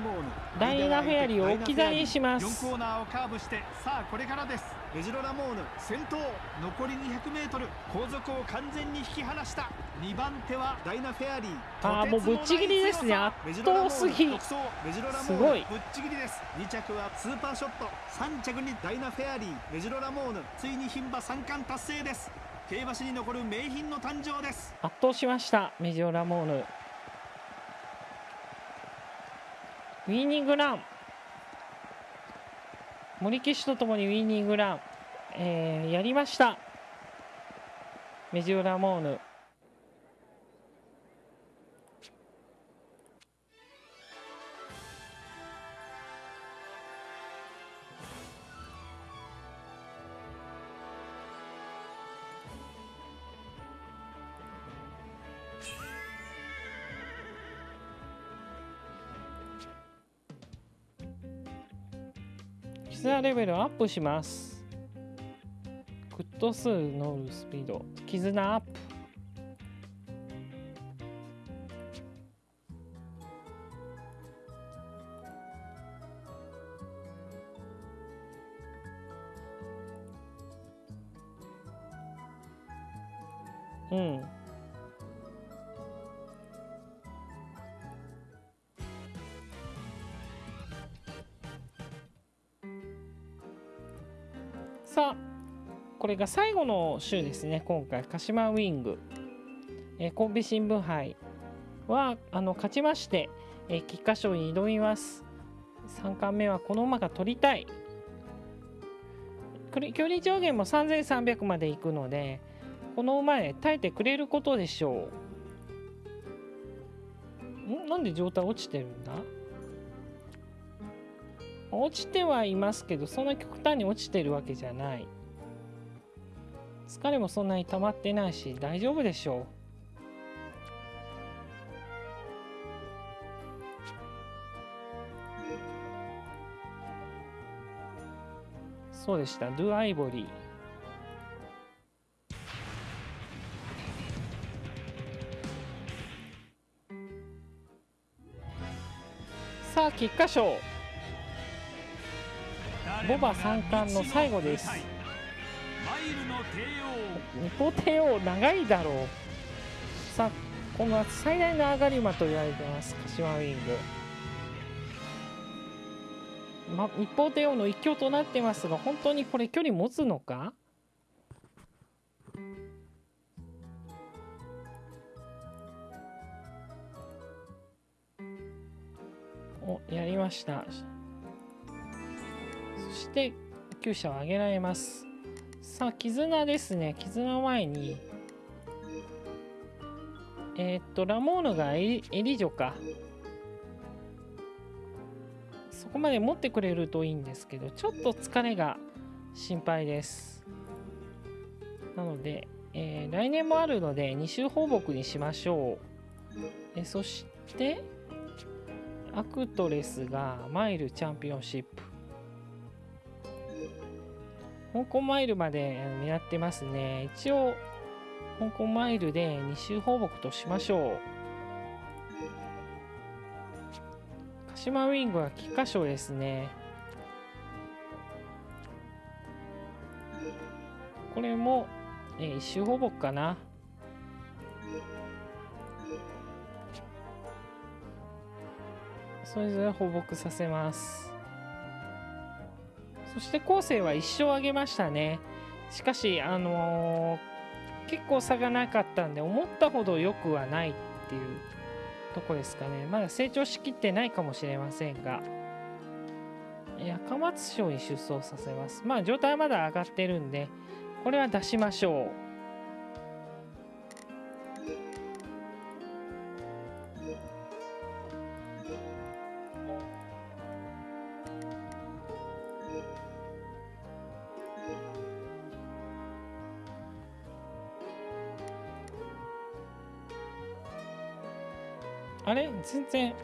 S1: ダイナフェアリーを置き去りにします。
S3: 4コーナーをカーブしてさあこれからです。メジロラモーヌ先頭残り 200m 後続を完全に引き離した。2番手はダイナフェアリー。
S1: あーもうぶっちぎりですね。圧倒すぎ。すごい。
S3: ぶっちぎりです。2着はスーパーショット。3着にダイナフェアリー。メジロラモーヌついに牝馬三冠達成です。競馬史に残る名品の誕生です。
S1: 圧倒しました。メジオラモーヌウィーニングラン。森騎手とともにウィーニングラン、えーやりました。メジオラモーヌ。レベルアップします。グッド数乗るスピード。絆アッれが最後の週ですね今回。鹿島ウィング、えー、神戸新聞杯はあの勝ちまして、えー、菊花賞に挑みます。3冠目はこの馬が取りたい。距離上限も3300まで行くのでこの馬へ耐えてくれることでしょう。ん？なんで状態落ちてるんだ？落ちてはいますけどそんな極端に落ちてるわけじゃない。疲れもそんなに溜まってないし大丈夫でしょう。そうでした。ドゥ・アイボリー。さあ菊花賞。ボバ三冠の最後です。
S5: ルの帝
S1: 日本帝王長いだろうさあこの夏最大の上がり馬と言われてます鹿島ウィング、ま、日本帝王の一強となってますが本当にこれ距離持つのかおやりましたそして厩舎を上げられますさあ絆ですね。絆前にえー、っとラモーヌがエリエリジョか。そこまで持ってくれるといいんですけどちょっと疲れが心配です。なので、えー、来年もあるので2周放牧にしましょう。えそしてアクトレスがマイルチャンピオンシップ。香港マイルまで狙ってますね。一応香港マイルで2周放牧としましょう。鹿島ウィングは菊花賞ですね。これも、えー、1周放牧かな。それぞれ放牧させます。そして後世は1勝あげましたね。しかしあのー、結構差がなかったんで思ったほど良くはないっていうとこですかね。まだ成長しきってないかもしれませんが。赤松賞に出走させます。まあ状態はまだ上がってるんでこれは出しましょう。あれ？全然。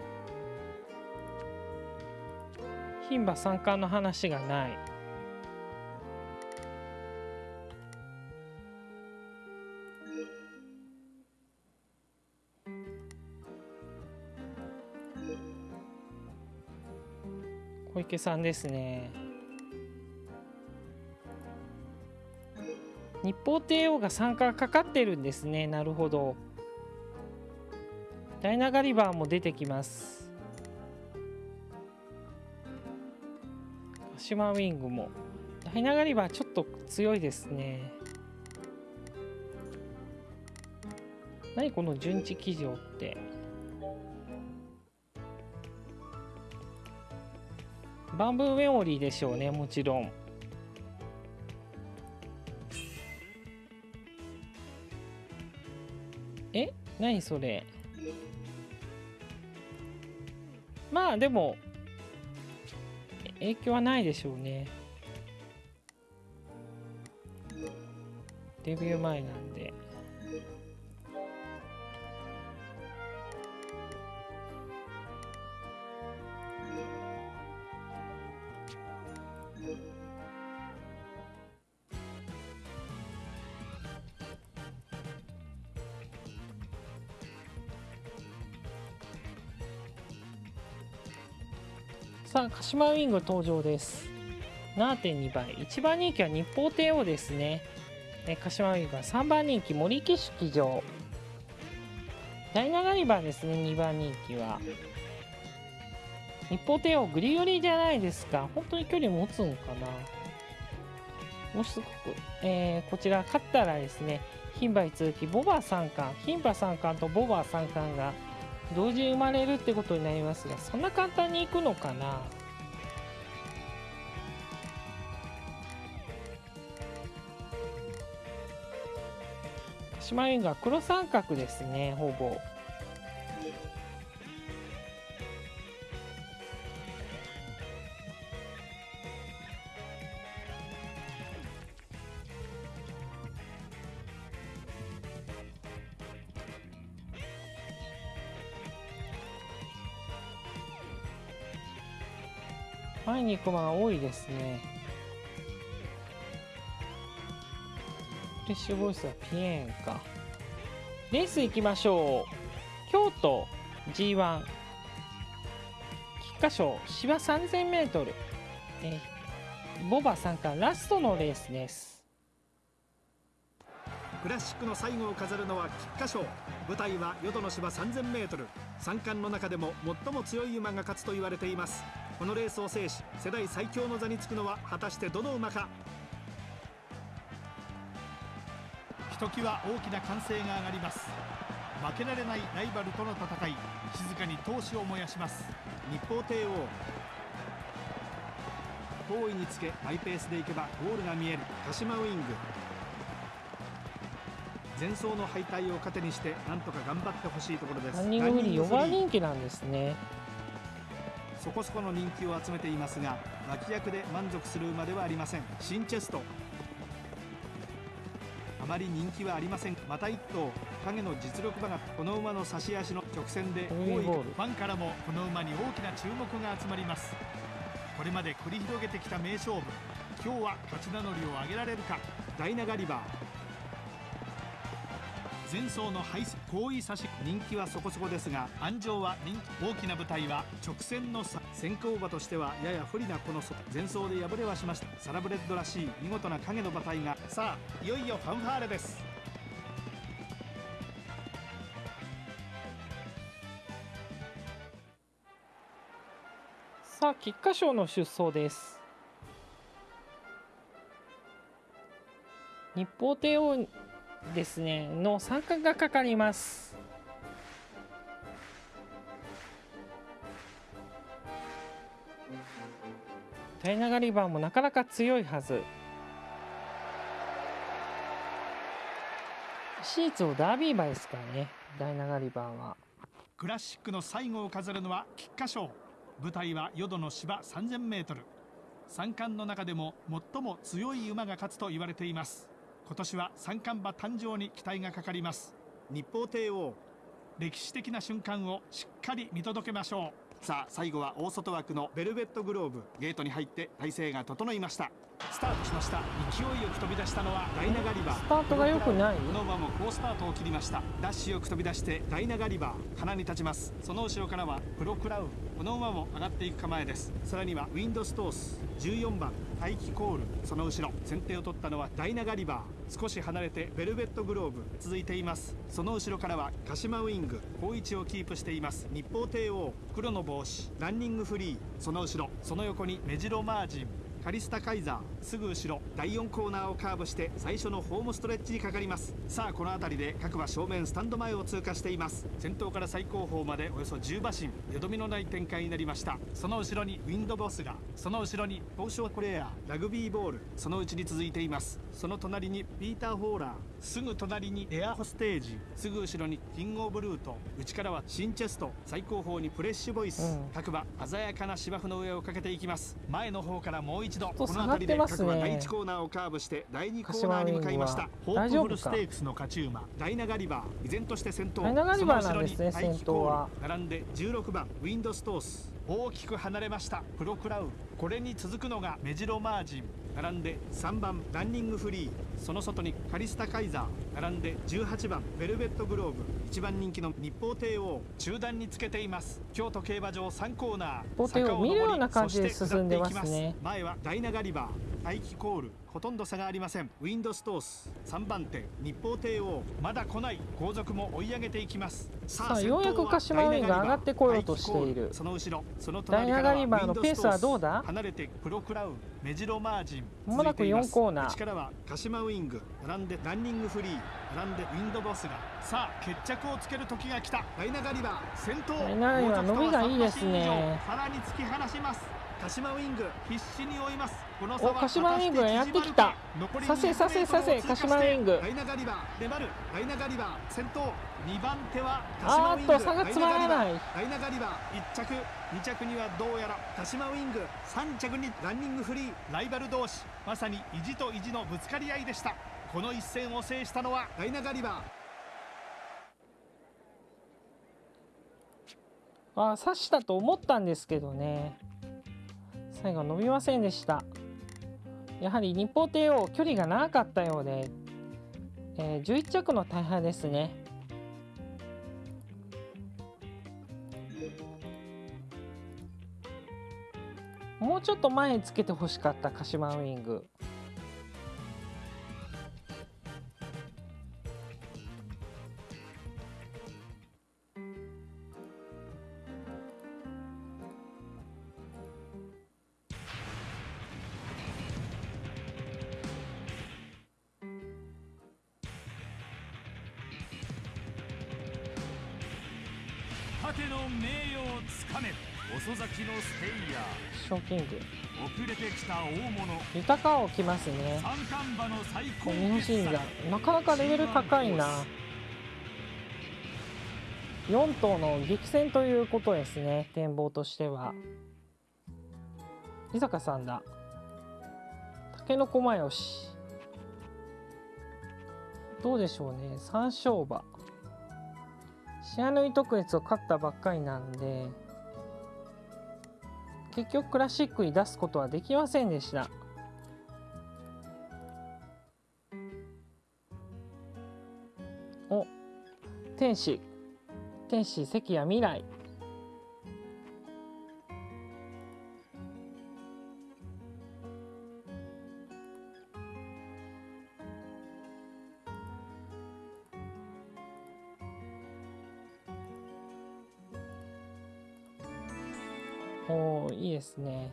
S1: 牝馬三冠の話がない。小池さんですね。日報帝王が参加かかってるんですね。なるほど。ダイナガリバーも出てきます。鹿島ウィングも。ダイナガリバーちょっと強いですね。何この順次騎乗って。バンブーメモリーでしょうねもちろん。え？何それ？まあでも影響はないでしょうね。デビュー前なんで。さあ鹿島ウィング登場です。7.2倍1番人気は日報帝王ですね。え鹿島ウィングは3番人気森木式場。第7リバーですね2番人気は。日報帝王グリグリじゃないですか。本当に距離持つんかな。もうすごく、えーこちら勝ったらですね牝馬に続きボバ三冠。牝馬三冠とボバ三冠が同時に生まれるってことになりますがそんな簡単にいくのかな。鹿島ウィングは黒三角ですねほぼ。前に行く馬が多いですね。フレッシュボイスはピエーンか。レース行きましょう。京都 G1 菊花賞芝 3000m、えボバ参加ラストのレースです。
S3: クラシックの最後を飾るのは菊花賞。舞台は淀の芝 3000m 三冠の中でも最も強い馬が勝つと言われています。このレースを制し世代最強の座につくのは果たしてどの馬か。
S2: ときわ大きな歓声が上がります。負けられないライバルとの戦い。静かに闘志を燃やします。
S3: 日報帝王。好位につけマイペースでいけばゴールが見える。鹿島ウイング。前走の敗退を糧にしてなんとか頑張ってほしいところです。
S1: ランニングフリー4
S3: ランニングフリー
S1: 番人気なんですね。
S3: そこそこの人気を集めていますが脇役で満足する馬ではありません。シンチェスト。あまり人気はありません。また一頭影の実力馬がこの馬の差し足の直線で多い。
S2: ファンからもこの馬に大きな注目が集まります。これまで繰り広げてきた名勝負。今日は勝ち名乗りを上げられるか。
S3: ダイナガリバー
S2: 前走の敗後位差し人気はそこそこですが安城は人気大きな舞台は直線の差。
S3: 先行馬としてはやや不利なこの前走で敗れはしました。サラブレッドらしい見事な影の馬体が。
S2: さあいよいよファンファーレです。
S1: さあ菊花賞の出走です。日報帝王ですね。の参加がかかります。ダイナガリバーもなかなか強いはず。シーツをダービー馬ですからね。ダイナガリバーは。
S2: クラシックの最後を飾るのは菊花賞。舞台は淀の芝 3000m 三冠の中でも最も強い馬が勝つと言われています。今年は三冠馬誕生に期待がかかります。
S3: 日報帝王。
S2: 歴史的な瞬間をしっかり見届けましょ
S3: さあ最後は大外枠のベルベットグローブ。ゲートに入って体勢が整いました。
S2: うスタートしました。勢いよく飛び出したのは
S3: ダイナガリバー。
S1: スタートが良くない？
S2: この馬も好スタートを切りました。
S3: ダッシュよく飛び出してダイナガリバー。
S2: 鼻に立ちます。その後ろからはプロクラウン。この馬も上がっていく構えです。
S3: さらにはウィンドストース。14番。大気コール。その後ろ。先手を取ったのはダイナガリバー。少し離れてベルベットグローブ。続いています。その後ろからは鹿島ウイング。好位置をキープしています。日報帝王。
S2: 黒の帽子。
S3: ランニングフリー。その後ろ。
S2: その横にメジロマージン
S3: カリスタカイザーすぐ後ろ第4コーナーをカーブして最初のホームストレッチにかかります。さあこの辺りで各馬正面スタンド前を通過しています。
S2: 先頭から最高峰までおよそ10馬身よどみのない展開になりました。その後ろにウィンドボスがその後ろに
S3: 東証コレアラグビーボールそのうちに続いています。その隣にピーター・ホーラー
S2: すぐ隣にエアホステージすぐ後ろにキングオブルート内からは
S3: シンチェスト最高峰にプレッシュボイス、
S1: うん。
S3: 各馬鮮やかな芝生の上をかけていきます。
S2: 前の方からもう一度
S1: と
S3: この辺りで各馬第1コーナーをカーブして第2コーナーに向かいました。
S2: ホープフルステークスの勝ち馬
S3: ダイナガリバー依然として先頭。
S1: ダイナガリバー
S3: その後ろに
S1: なんです
S3: 並んで16番ウィンドストース
S2: 大きく離れました。プロクラウ。ン
S3: これに続くのがメジロマージン。並んで3番ランニングフリー。その外にカリスタカイザー。並んで18番ベルベットグローブ。一番人気の日報帝王。中段につけています。京都競馬場3コーナー。
S1: 日報帝王見るような感じで進んでますね
S3: そして下っていき前はダイナガリバー。大気コールほとんど差がありません。ウィンドストース3番手日報帝王。まだ来ない。後続も追い上げていきます。
S1: さあようやく鹿島ウィンが上がってこようとしている。
S3: その後ろ。その
S1: ダイナガリバーのペースはどうだ？
S3: 離れてプロクラウン。メジロマージン。
S1: まもなく4コーナー。
S3: 力は鹿島ウィング。並んでランニングフリー。並んでウィンドボスが。さあ決着をつける時が来た。ダイナガリバー先頭
S1: ダイナガリバー伸びがいいですね。
S3: さらに突き放します鹿島ウィング必死に追います。この差は
S1: お鹿島ウィングがやってきた。
S3: 残り
S1: させさせさせ
S3: 200
S1: 鹿島ウィング。
S3: ダイナガリバー粘るダイナガリバー先頭2番手は鹿
S1: あ
S3: 島ウィング。
S1: ーっと差が詰まらない。
S3: ダイナガリバー1着。2着にはどうやら鹿島ウィング3着にランニングフリーライバル同士。まさに意地と意地のぶつかり合いでした。この一戦を制したのはダイナガリバ
S1: あ刺したと思ったんですけどね最後伸びませんでした。やはり日報帝王距離が長かったようで、えー11着の大敗ですね。もうちょっと前につけてほしかった鹿島ウイング。ショーキング。
S5: ー遅れてきた大物。
S1: 豊かをきますね。
S5: 三冠馬の最高
S1: こう日本
S5: 傑作。
S1: 人がなかなかレベル高いな。4頭の激戦ということですね展望としては。伊坂さんだ。竹の駒吉どうでしょうね。三勝馬。シアヌイ特別を勝ったばっかりなんで結局クラシックに出すことはできませんでした。お天使。天使関谷未来。おおいいですね。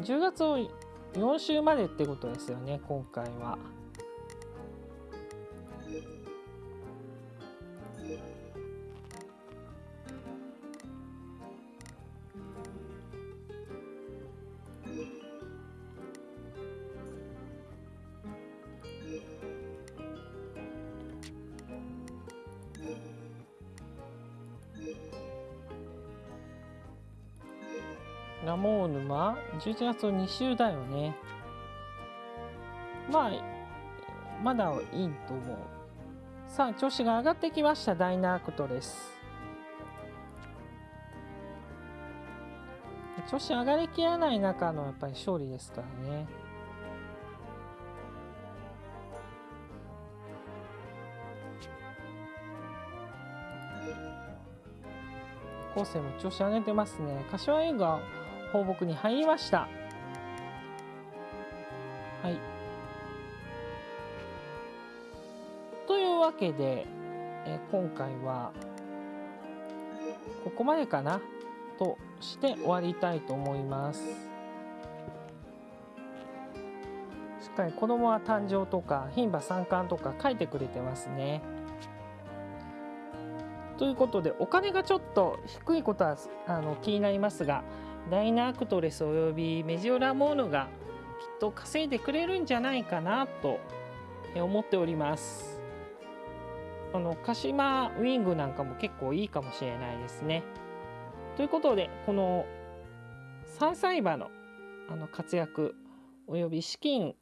S1: 10月を4週までってことですよね今回は。ラモーヌは11月の2週だよね。まあまだいいと思う。さあ調子が上がってきました。ダイナークトです。調子上がりきらない中のやっぱり勝利ですからね。後世も調子上げてますね。柏映画放牧に入りました。はい。というわけで、え今回はここまでかなとして終わりたいと思います。しっかり子供は誕生とか牝馬三冠とか書いてくれてますね。ということでお金がちょっと低いことはあの気になりますがダイナアクトレスおよびメジオラモーヌがきっと稼いでくれるんじゃないかなと思っております。あの鹿島ウィングなんかも結構いいかもしれないですね。ということでこの3歳馬のあの活躍および資金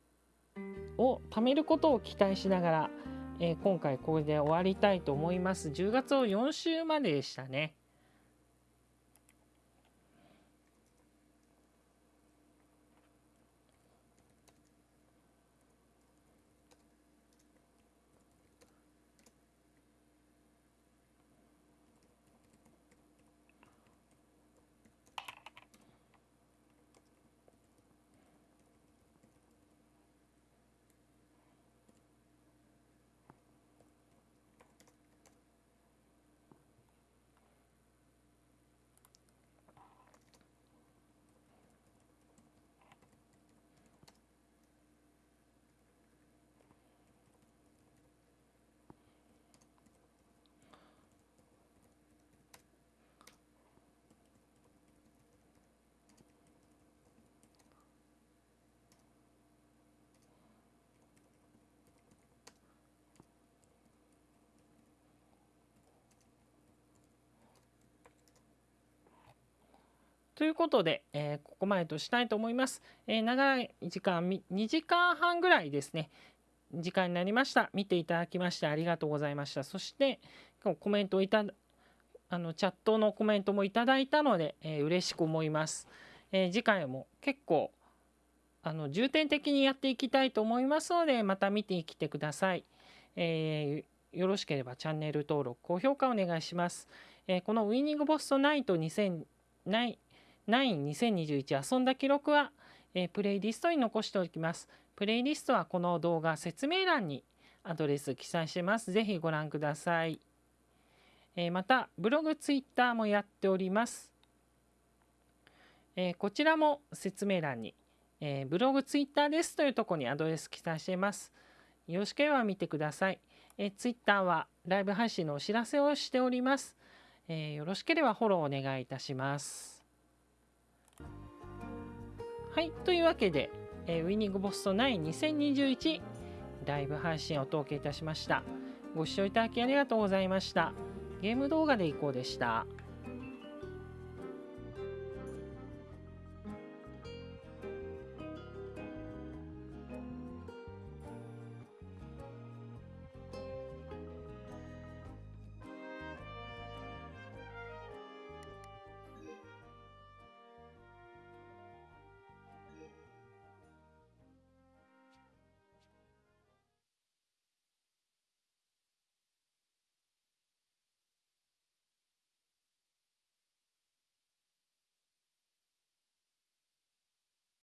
S1: を貯めることを期待しながらえー今回これで終わりたいと思います。10月を4週まででしたね。ということで、えーここまでとしたいと思います。えー長い時間、2時間半ぐらいですね、時間になりました。見ていただきましてありがとうございました。そして、コメントをいたあのチャットのコメントもいただいたので、えー嬉しく思います。え次回も結構あの重点的にやっていきたいと思いますので、また見てきてください。えーよろしければチャンネル登録、高評価お願いします。えーこのウィニングボストナイト2000 9 2021遊んだ記録は、えープレイリストに残しておきます。プレイリストはこの動画説明欄にアドレス記載してます。ぜひご覧ください。えーまた、ブログ、ツイッターもやっております。えーこちらも説明欄に、えーブログ、ツイッターですというところにアドレス記載しています。よろしければ見てください。えー、ツイッターはライブ配信のお知らせをしております。えーよろしければフォローお願いいたします。はい、というわけで、えーウィニングボスト9 2021ライブ配信をお届けいたしました。ご視聴いただきありがとうございました。ゲーム動画でいこうでした。